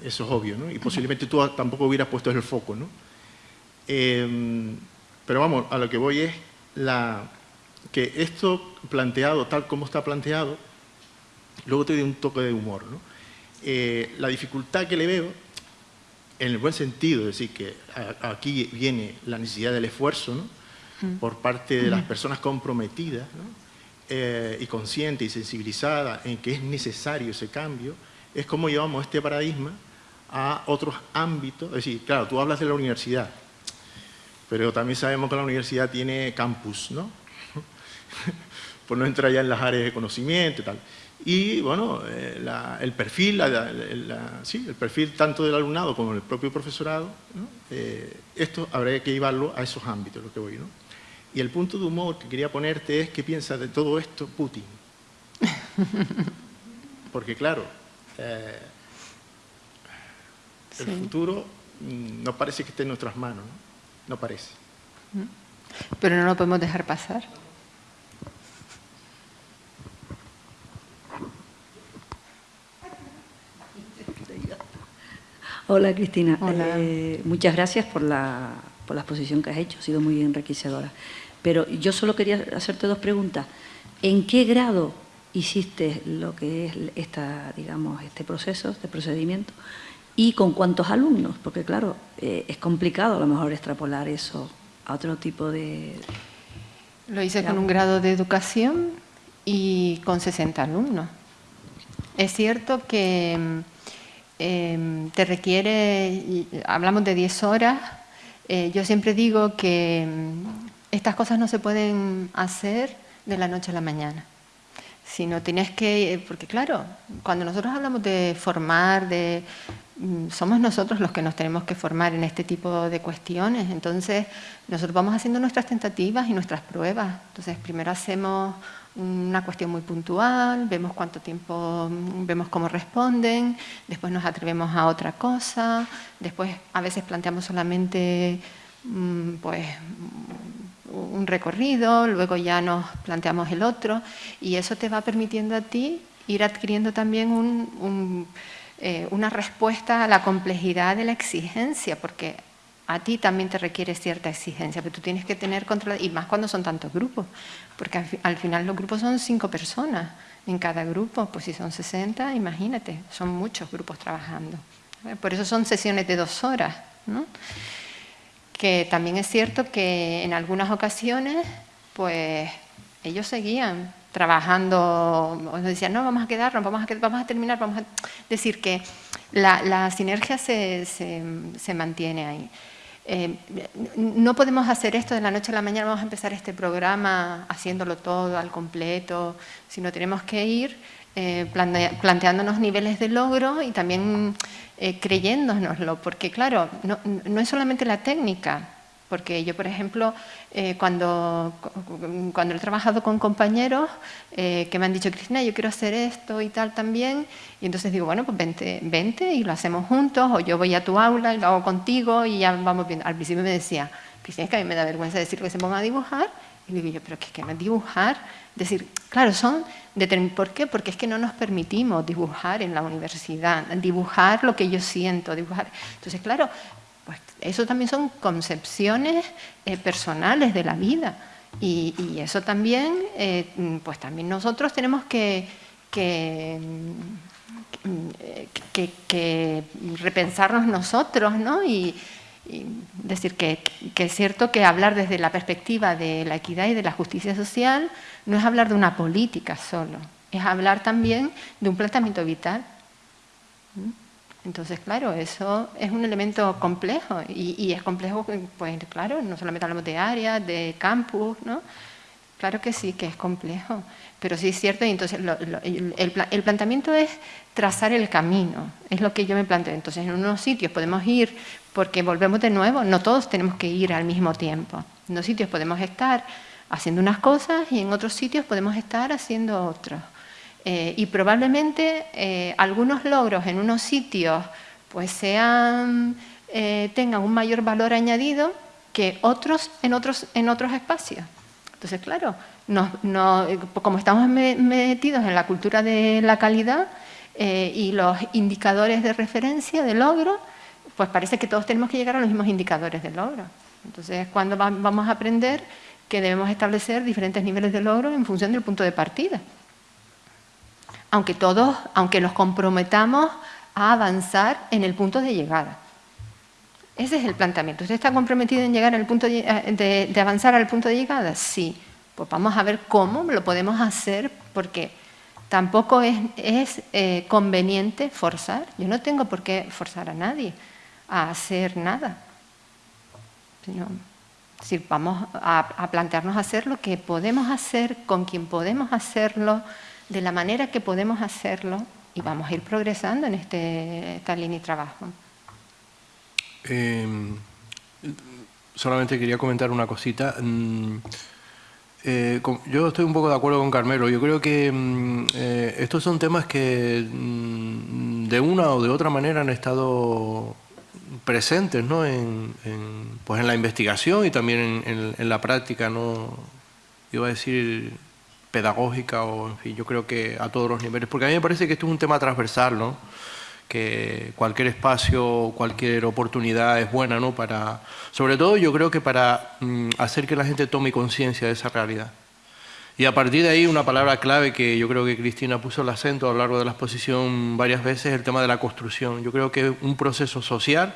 Eso es obvio, ¿no? Y posiblemente tú tampoco hubieras puesto el foco, ¿no? Em, pero vamos, a lo que voy es la, que esto planteado tal como está planteado, luego te doy un toque de humor, ¿no? Eh, la dificultad que le veo, en el buen sentido, es decir, que aquí viene la necesidad del esfuerzo, ¿no? por parte de las personas comprometidas ¿no? Eh, y conscientes y sensibilizadas en que es necesario ese cambio, es cómo llevamos este paradigma a otros ámbitos. Es decir, claro, tú hablas de la universidad, pero también sabemos que la universidad tiene campus, ¿no? Por no entrar ya en las áreas de conocimiento y tal. Y, bueno, eh, el perfil, sí, el perfil tanto del alumnado como del propio profesorado, eh, esto habría que llevarlo a esos ámbitos, lo que voy, ¿no? Y el punto de humor que quería ponerte es qué piensa de todo esto Putin. Porque, claro, eh, el futuro mm, no parece que esté en nuestras manos, ¿no? no parece. Pero no lo podemos dejar pasar. Hola Cristina, Hola. Eh, muchas gracias por la, por la exposición que has hecho, ha sido muy enriquecedora. Pero yo solo quería hacerte dos preguntas. ¿En qué grado hiciste lo que es esta, digamos, este proceso, este procedimiento? ¿Y con cuántos alumnos? Porque claro, eh, es complicado a lo mejor extrapolar eso a otro tipo de... Lo hice con un grado de educación y con 60 alumnos. Es cierto que em, te requiere, hablamos de 10 horas, eh, yo siempre digo que em, estas cosas no se pueden hacer de la noche a la mañana sino tienes que, porque claro, cuando nosotros hablamos de formar, de mm, somos nosotros los que nos tenemos que formar en este tipo de cuestiones, entonces nosotros vamos haciendo nuestras tentativas y nuestras pruebas, entonces primero hacemos una cuestión muy puntual, vemos cuánto tiempo, vemos cómo responden, después nos atrevemos a otra cosa, después a veces planteamos solamente mm, pues, un recorrido, luego ya nos planteamos el otro y eso te va permitiendo a ti ir adquiriendo también eh, una respuesta a la complejidad de la exigencia, porque a ti también te requiere cierta exigencia, pero tú tienes que tener control, y más cuando son tantos grupos, porque al, final los grupos son cinco personas en cada grupo, pues si son 60, imagínate, son muchos grupos trabajando. Por eso son sesiones de dos horas, que también es cierto que en algunas ocasiones, pues ellos seguían trabajando, nos decían, no, vamos a quedarnos, vamos a, vamos a terminar, vamos a decir que la, sinergia se, se mantiene ahí. Eh, no podemos hacer esto de la noche a la mañana, vamos a empezar este programa haciéndolo todo al completo, sino tenemos que ir eh, planteándonos niveles de logro y también eh, creyéndonoslo, porque claro, no, no es solamente la técnica, porque yo, por ejemplo, eh, cuando, cuando he trabajado con compañeros que me han dicho, Cristina, yo quiero hacer esto y tal también, y entonces digo, bueno, pues vente, vente y lo hacemos juntos, o yo voy a tu aula y lo hago contigo y ya vamos viendo. Al principio me decía, Cristina, es que a mí me da vergüenza decir que se ponga a dibujar, y digo yo, pero ¿qué es que no es dibujar? Decir, claro, son... ¿Por qué? Porque es que no nos permitimos dibujar en la universidad, dibujar lo que yo siento, dibujar... Entonces, claro, pues eso también son concepciones eh, personales de la vida y, eso también, eh, pues también nosotros tenemos que, que, repensarnos nosotros, ¿no? Decir que, que, es cierto que hablar desde la perspectiva de la equidad y de la justicia social no es hablar de una política solo, es hablar también de un planteamiento vital. Entonces, claro, eso es un elemento complejo y, es complejo, pues claro, no solamente hablamos de áreas, de campus, ¿no? Claro que sí, que es complejo, pero sí es cierto, y entonces el, planteamiento es trazar el camino, es lo que yo me planteo. Entonces, en unos sitios podemos ir, porque volvemos de nuevo, no todos tenemos que ir al mismo tiempo. En unos sitios podemos estar haciendo unas cosas y en otros sitios podemos estar haciendo otros. Eh, y probablemente eh, algunos logros en unos sitios pues sean, eh, tengan un mayor valor añadido que otros en otros, en otros espacios. Entonces, claro, como estamos metidos en la cultura de la calidad y los indicadores de referencia, de logro, pues parece que todos tenemos que llegar a los mismos indicadores de logro. Entonces, cuando vamos a aprender que debemos establecer diferentes niveles de logro en función del punto de partida aunque todos, aunque nos comprometamos a avanzar en el punto de llegada. Ese es el planteamiento. ¿Usted está comprometido en llegar al punto de, avanzar al punto de llegada? Sí. Pues vamos a ver cómo lo podemos hacer, porque tampoco es, eh, conveniente forzar. Yo no tengo por qué forzar a nadie a hacer nada. si vamos a, plantearnos hacer lo que podemos hacer, con quien podemos hacerlo, de la manera que podemos hacerlo y vamos a ir progresando en este, esta trabajo. Em, solamente quería comentar una cosita. Mm, eh, yo estoy un poco de acuerdo con Carmelo. Yo creo que mm, eh, estos son temas que mm, de una o de otra manera han estado presentes ¿no? en, pues en la investigación y también en, la práctica. ¿no? Iba a decir pedagógica o, en fin, yo creo que a todos los niveles, porque a mí me parece que esto es un tema transversal, ¿no? que cualquier espacio, cualquier oportunidad es buena, ¿no? Para, sobre todo yo creo que para mm, hacer que la gente tome conciencia de esa realidad. Y a partir de ahí una palabra clave que yo creo que Cristina puso el acento a lo largo de la exposición varias veces, es el tema de la construcción. Yo creo que es un proceso social,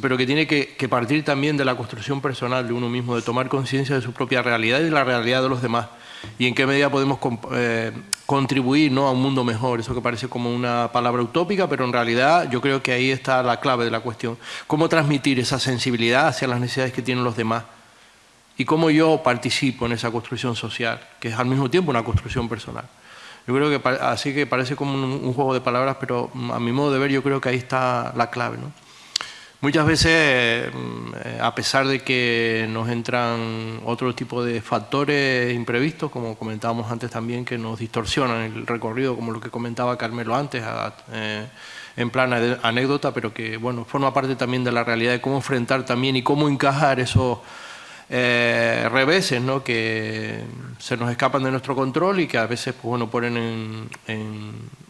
pero que tiene que, partir también de la construcción personal de uno mismo, de tomar conciencia de su propia realidad y de la realidad de los demás. Y en qué medida podemos eh, contribuir ¿no? a un mundo mejor. Eso que parece como una palabra utópica, pero en realidad yo creo que ahí está la clave de la cuestión. Cómo transmitir esa sensibilidad hacia las necesidades que tienen los demás y cómo yo participo en esa construcción social, que es al mismo tiempo una construcción personal. Yo creo que así que parece como un, juego de palabras, pero mm, a mi modo de ver yo creo que ahí está la clave. ¿no? Muchas veces, mm, a pesar de que nos entran otro tipo de factores imprevistos, como comentábamos antes también, que nos distorsionan el recorrido, como lo que comentaba Carmelo antes, eh, en plan anécdota, pero que bueno, forma parte también de la realidad de cómo enfrentar también y cómo encajar esos eh, reveses ¿no? que se nos escapan de nuestro control y que a veces pues, bueno, ponen en,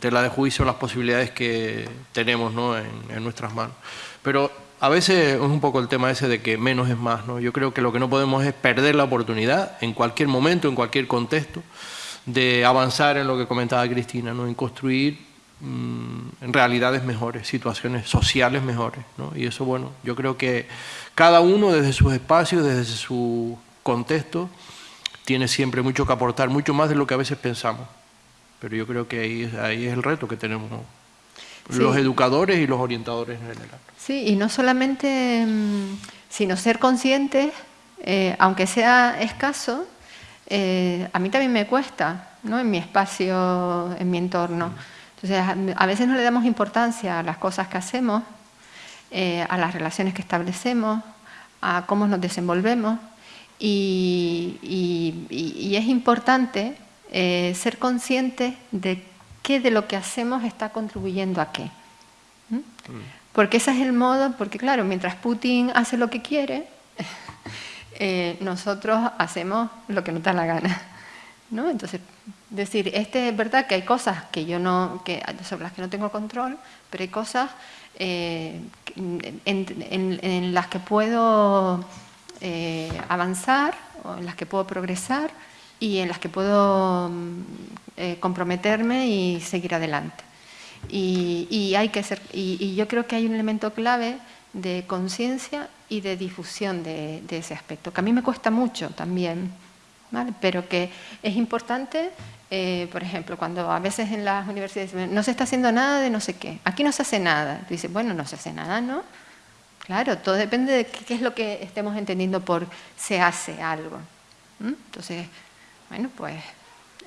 tela de juicio las posibilidades que tenemos ¿no? en, nuestras manos. Pero a veces es un poco el tema ese de que menos es más. ¿no? Yo creo que lo que no podemos es perder la oportunidad en cualquier momento, en cualquier contexto, de avanzar en lo que comentaba Cristina, ¿no? en construir mm, realidades mejores, situaciones sociales mejores. ¿no? Y eso, bueno, yo creo que cada uno desde sus espacios, desde su contexto, tiene siempre mucho que aportar, mucho más de lo que a veces pensamos. Pero yo creo que ahí, ahí es el reto que tenemos los educadores y los orientadores en general. Sí, y no solamente, mm, sino ser conscientes, eh, aunque sea escaso, eh, a mí también me cuesta, ¿no? en mi espacio, en mi entorno. Entonces, a veces no le damos importancia a las cosas que hacemos eh, a las relaciones que establecemos, a cómo nos desenvolvemos y, es importante eh, ser conscientes de qué de lo que hacemos está contribuyendo a qué. Mm. Porque ese es el modo, porque claro, mientras Putin hace lo que quiere, eh, nosotros hacemos lo que nos da la gana. ¿no? Entonces, decir, este es verdad que hay cosas que yo no, que, sobre las que no tengo control, pero hay cosas eh, en, las que puedo eh, avanzar, o en las que puedo progresar y en las que puedo mm, eh, comprometerme y seguir adelante. Y, hay que ser, y, yo creo que hay un elemento clave de conciencia y de difusión de, de, ese aspecto, que a mí me cuesta mucho también, ¿vale? pero que es importante eh, por ejemplo, cuando a veces en las universidades no se está haciendo nada de no sé qué, aquí no se hace nada. Tú dices, bueno, no se hace nada, ¿no? Claro, todo depende de qué, es lo que estemos entendiendo por se hace algo. Entonces, bueno, pues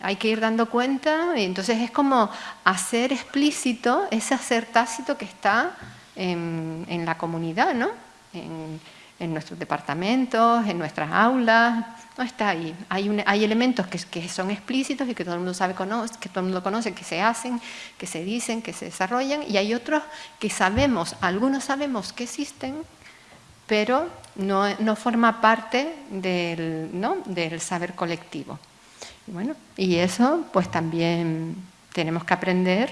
hay que ir dando cuenta y entonces es como hacer explícito ese hacer tácito que está en, en la comunidad, ¿no? En nuestros departamentos, en nuestras aulas, no está ahí. Hay, elementos que, que, son explícitos y que todo el mundo sabe, conoce, que todo el mundo conoce, que se hacen, que se dicen, que se desarrollan, y hay otros que sabemos, algunos sabemos que existen, pero no, no forma parte del, ¿no? del saber colectivo. Y, bueno, y eso pues también tenemos que aprender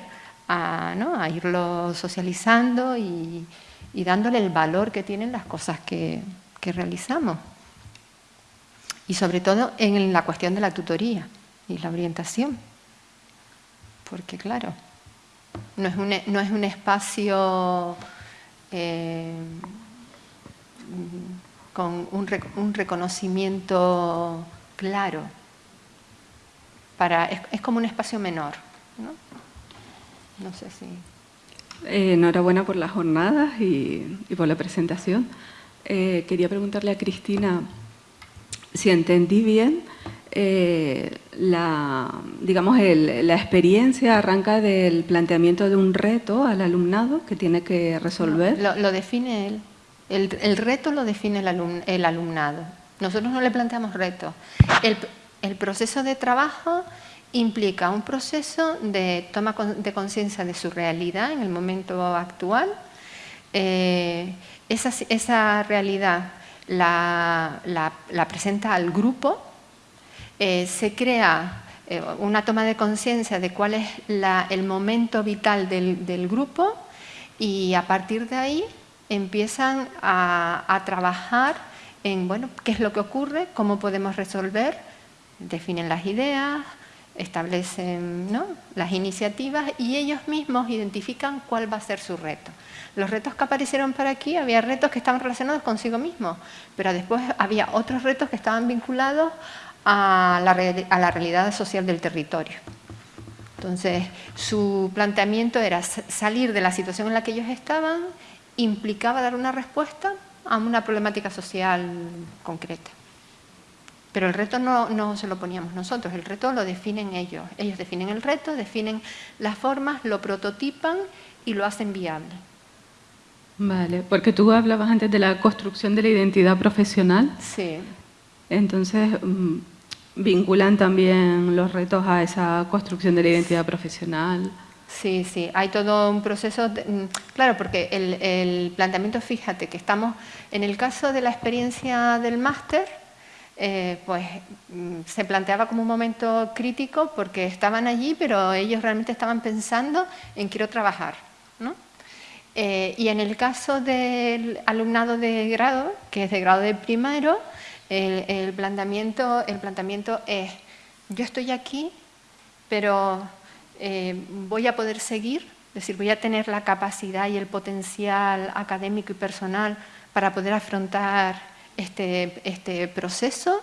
a, ¿no? a irlo socializando y, dándole el valor que tienen las cosas que, realizamos. Y sobre todo en la cuestión de la tutoría y la orientación. Porque claro, no es un, no es un espacio eh, con un, reconocimiento claro. Para, es, es, como un espacio menor. ¿no? No sé si... Eh, enhorabuena por las jornadas y, por la presentación. Eh, quería preguntarle a Cristina si entendí bien, eh, la, digamos, la experiencia arranca del planteamiento de un reto al alumnado que tiene que resolver. lo, define él. El, reto lo define el, alumnado. Nosotros no le planteamos reto. El, el proceso de trabajo implica un proceso de toma de conciencia de su realidad en el momento actual. Eh, esa, realidad la, presenta al grupo, eh, se crea eh, una toma de conciencia de cuál es el momento vital del, grupo y a partir de ahí empiezan a, trabajar en bueno, qué es lo que ocurre, cómo podemos resolver, definen las ideas, establecen las iniciativas y ellos mismos identifican cuál va a ser su reto. Los retos que aparecieron para aquí, había retos que estaban relacionados consigo mismos, pero después había otros retos que estaban vinculados a la, a la realidad social del territorio. Entonces, su planteamiento era salir de la situación en la que ellos estaban, implicaba dar una respuesta a una problemática social concreta. Pero el reto no, no, se lo poníamos nosotros, el reto lo definen ellos. Ellos definen el reto, definen las formas, lo prototipan y lo hacen viable. Vale, porque tú hablabas antes de la construcción de la identidad profesional. Sí. Entonces, mm, vinculan también los retos a esa construcción de la identidad profesional. Sí, sí, hay todo un proceso, mm, claro, porque el, el, planteamiento, fíjate, que estamos, en el caso de la experiencia del máster, eh, pues mm, se planteaba como un momento crítico porque estaban allí, pero ellos realmente estaban pensando en quiero trabajar, ¿no? Eh, y en el caso del alumnado de grado, que es de grado de primero, el, planteamiento, el planteamiento es, yo estoy aquí, pero eh, voy a poder seguir, es decir, voy a tener la capacidad y el potencial académico y personal para poder afrontar este, este proceso.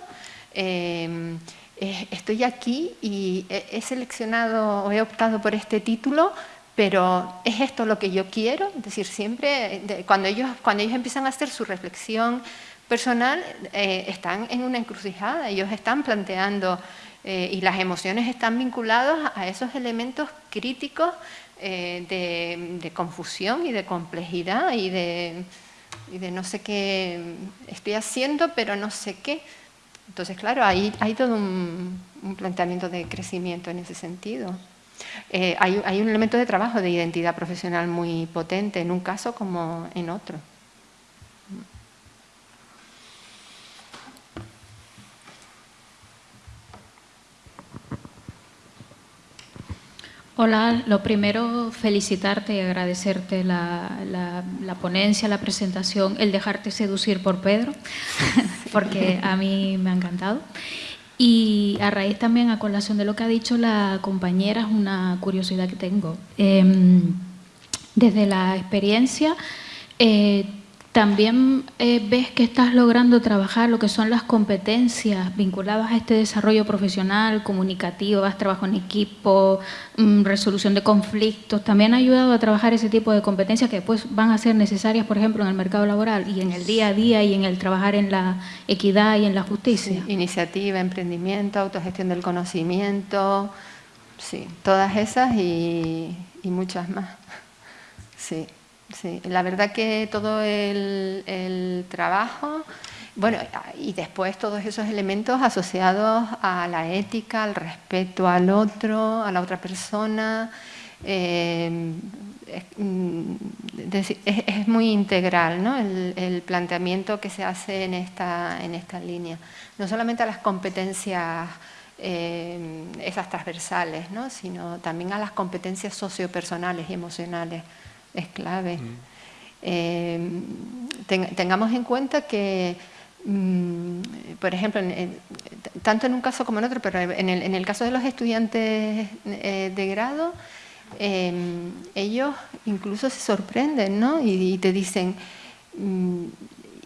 Eh, estoy aquí y he seleccionado he optado por este título pero ¿es esto lo que yo quiero? Es decir, siempre cuando ellos, cuando ellos empiezan a hacer su reflexión personal, eh, están en una encrucijada, ellos están planteando eh, y las emociones están vinculadas a esos elementos críticos de, confusión y de complejidad y de, no sé qué estoy haciendo, pero no sé qué. Entonces, claro, hay, hay todo un planteamiento de crecimiento en ese sentido. Eh, hay, un elemento de trabajo de identidad profesional muy potente en un caso como en otro. Hola, lo primero felicitarte y agradecerte la, la, ponencia, la presentación, el dejarte seducir por Pedro, porque a mí me ha encantado. Y a raíz también, a colación de lo que ha dicho la compañera, es una curiosidad que tengo. Em, desde la experiencia, eh, también eh, ves que estás logrando trabajar lo que son las competencias vinculadas a este desarrollo profesional, comunicativo, trabajo en equipo, mm, resolución de conflictos. También ha ayudado a trabajar ese tipo de competencias que después van a ser necesarias, por ejemplo, en el mercado laboral y en el día a día y en el trabajar en la equidad y en la justicia. iniciativa, emprendimiento, autogestión del conocimiento, sí, todas esas y, y muchas más. Sí. Sí, la verdad que todo el, trabajo, bueno, y después todos esos elementos asociados a la ética, al respeto al otro, a la otra persona, eh, mm, es, muy integral ¿no? el, planteamiento que se hace en esta, en esta línea. No solamente a las competencias eh, esas transversales, ¿no? sino también a las competencias sociopersonales y emocionales es clave. Eh, tengamos en cuenta que, mm, por ejemplo, tanto en un caso como en otro, pero en el, caso de los estudiantes eh, de grado, em, ellos incluso se sorprenden ¿no? y, te dicen, mm,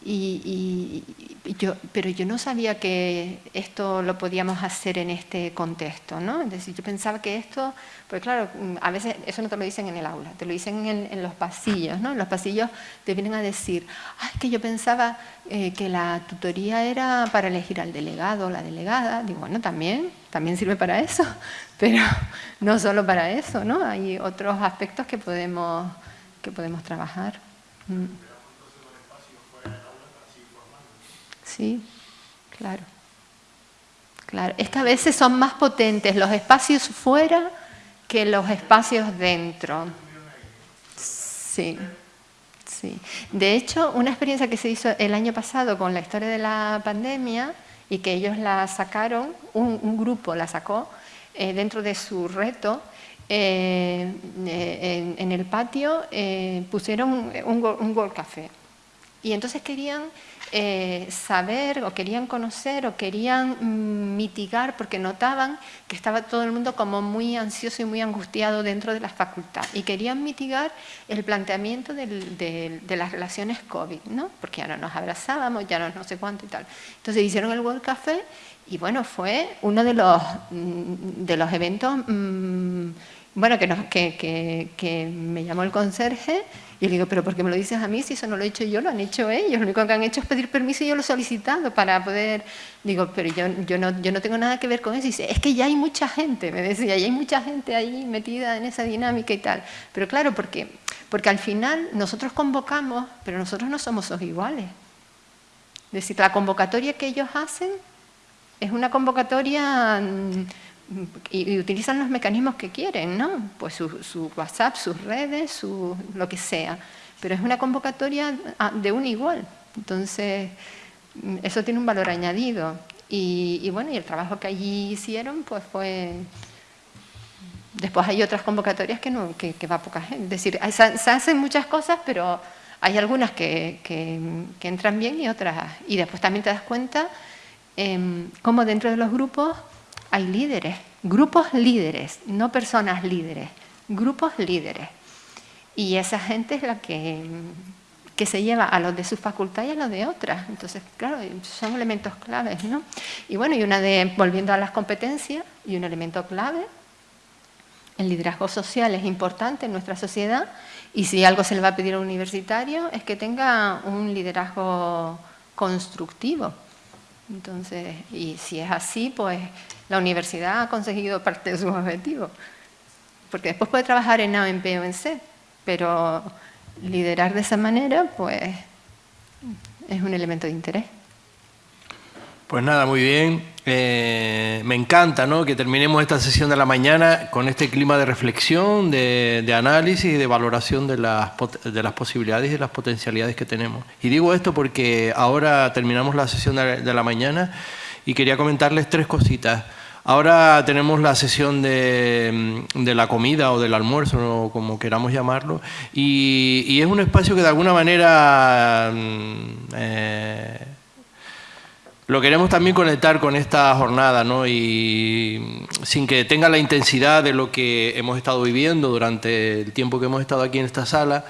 y, yo, pero yo no sabía que esto lo podíamos hacer en este contexto, ¿no? Es decir, yo pensaba que esto, pues claro, a veces eso no te lo dicen en el aula, te lo dicen en, los pasillos, ¿no? En los pasillos te vienen a decir, ay, que yo pensaba eh, que la tutoría era para elegir al delegado o la delegada. Digo, bueno, también, también sirve para eso, pero no solo para eso, ¿no? Hay otros aspectos que podemos, que podemos trabajar. Mm. Sí, claro. Claro, es que a veces son más potentes los espacios fuera que los espacios dentro. Sí, sí. De hecho, una experiencia que se hizo el año pasado con la historia de la pandemia y que ellos la sacaron, un, grupo la sacó, eh, dentro de su reto, eh, en, el patio pusieron un, un World Café. Y entonces querían eh, saber o querían conocer o querían mm, mitigar porque notaban que estaba todo el mundo como muy ansioso y muy angustiado dentro de la facultad y querían mitigar el planteamiento de las relaciones COVID, ¿no? porque ya no nos abrazábamos, ya no, no sé cuánto y tal. Entonces hicieron el World Café y bueno, fue uno de los, mm, de los eventos mm, bueno, que, que, que me llamó el conserje y le digo, pero ¿por qué me lo dices a mí si eso no lo he hecho yo, lo han hecho ellos? Lo único que han hecho es pedir permiso y yo lo he solicitado para poder... Digo, pero yo, yo, no, yo no tengo nada que ver con eso. Dice, es que ya hay mucha gente, me decía, ya hay mucha gente ahí metida en esa dinámica y tal. Pero claro, porque, porque al final nosotros convocamos, pero nosotros no somos los iguales. Es decir, la convocatoria que ellos hacen es una convocatoria mm, y, utilizan los mecanismos que quieren, ¿no? Pues su, WhatsApp, sus redes, su, lo que sea. Pero es una convocatoria ah, de un igual. Entonces, mm, eso tiene un valor añadido. Y, bueno, y el trabajo que allí hicieron, pues fue... Después hay otras convocatorias que, no, que, va poca gente. Es decir, se, hacen muchas cosas, pero hay algunas que, que, entran bien y otras... Y después también te das cuenta eh, cómo dentro de los grupos hay líderes, grupos líderes, no personas líderes, grupos líderes. Y esa gente es la que, que se lleva a los de su facultad y a los de otras. Entonces, claro, son elementos claves, ¿no? Y bueno, y una de, volviendo a las competencias, y un elemento clave, el liderazgo social es importante en nuestra sociedad y si algo se le va a pedir a un universitario es que tenga un liderazgo constructivo. Entonces, y si es así, pues la universidad ha conseguido parte de sus objetivos. Porque después puede trabajar en A, en B o en C, pero liderar de esa manera, pues, es un elemento de interés. Pues nada, muy bien. Eh, me encanta ¿no? que terminemos esta sesión de la mañana con este clima de reflexión, de, análisis y de valoración de las, de las, posibilidades y de las potencialidades que tenemos. Y digo esto porque ahora terminamos la sesión de la mañana y quería comentarles tres cositas. Ahora tenemos la sesión de, la comida o del almuerzo, como queramos llamarlo, y, es un espacio que de alguna manera mm, eh, lo queremos también conectar con esta jornada, ¿no? y sin que tenga la intensidad de lo que hemos estado viviendo durante el tiempo que hemos estado aquí en esta sala,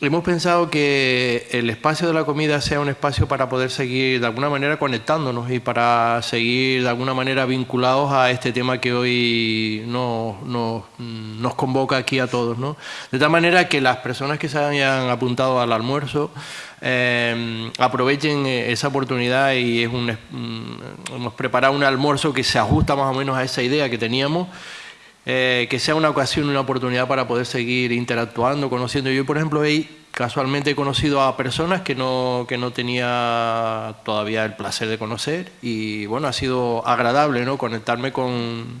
hemos pensado que el espacio de la comida sea un espacio para poder seguir de alguna manera conectándonos y para seguir de alguna manera vinculados a este tema que hoy nos, nos, convoca aquí a todos. ¿no? De tal manera que las personas que se hayan apuntado al almuerzo eh, aprovechen esa oportunidad y es un, hemos preparado un almuerzo que se ajusta más o menos a esa idea que teníamos eh, que sea una ocasión, una oportunidad para poder seguir interactuando, conociendo. Yo, por ejemplo, he, casualmente he conocido a personas que no, que no tenía todavía el placer de conocer y bueno, ha sido agradable ¿no? conectarme con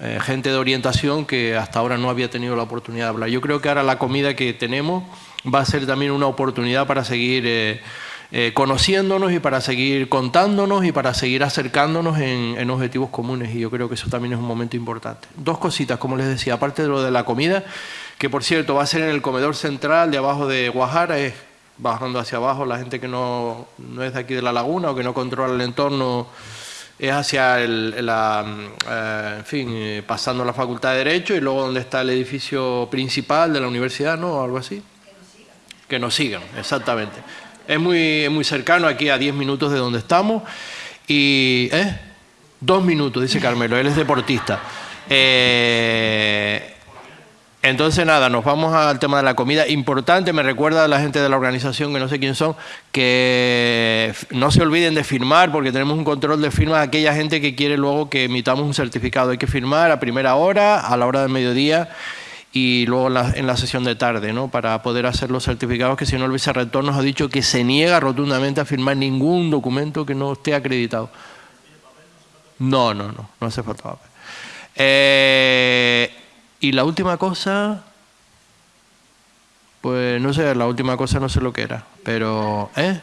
eh, gente de orientación que hasta ahora no había tenido la oportunidad de hablar. Yo creo que ahora la comida que tenemos va a ser también una oportunidad para seguir... Eh, eh, conociéndonos y para seguir contándonos y para seguir acercándonos en, objetivos comunes y yo creo que eso también es un momento importante. Dos cositas, como les decía, aparte de lo de la comida, que por cierto va a ser en el comedor central de abajo de Guajara, es bajando hacia abajo, la gente que no, no es de aquí de la laguna o que no controla el entorno es hacia el, la, eh, en fin, eh, pasando la Facultad de Derecho y luego donde está el edificio principal de la universidad, ¿no? O algo así. Que nos sigan. Que nos sigan, exactamente. Es muy, muy cercano, aquí a 10 minutos de donde estamos. Y, ¿eh? Dos minutos, dice Carmelo, él es deportista. Eh, entonces, nada, nos vamos al tema de la comida. Importante, me recuerda a la gente de la organización, que no sé quién son, que no se olviden de firmar, porque tenemos un control de firma de aquella gente que quiere luego que emitamos un certificado. Hay que firmar a primera hora, a la hora del mediodía y luego en la sesión de tarde, ¿no? para poder hacer los certificados, que si no el vicerrector nos ha dicho que se niega rotundamente a firmar ningún documento que no esté acreditado. No, no, no, no hace falta papel. Eh, y la última cosa, pues no sé, la última cosa no sé lo que era, pero... ¿eh?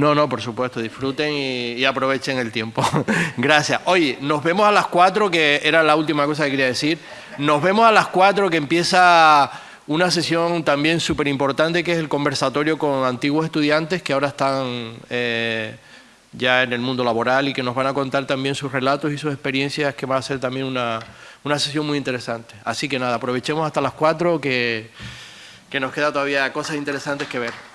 No, no, por supuesto, disfruten y, aprovechen el tiempo. Gracias. Oye, nos vemos a las cuatro, que era la última cosa que quería decir. Nos vemos a las cuatro, que empieza una sesión también súper importante, que es el conversatorio con antiguos estudiantes que ahora están eh, ya en el mundo laboral y que nos van a contar también sus relatos y sus experiencias, que va a ser también una, una sesión muy interesante. Así que nada, aprovechemos hasta las cuatro, que, que nos queda todavía cosas interesantes que ver.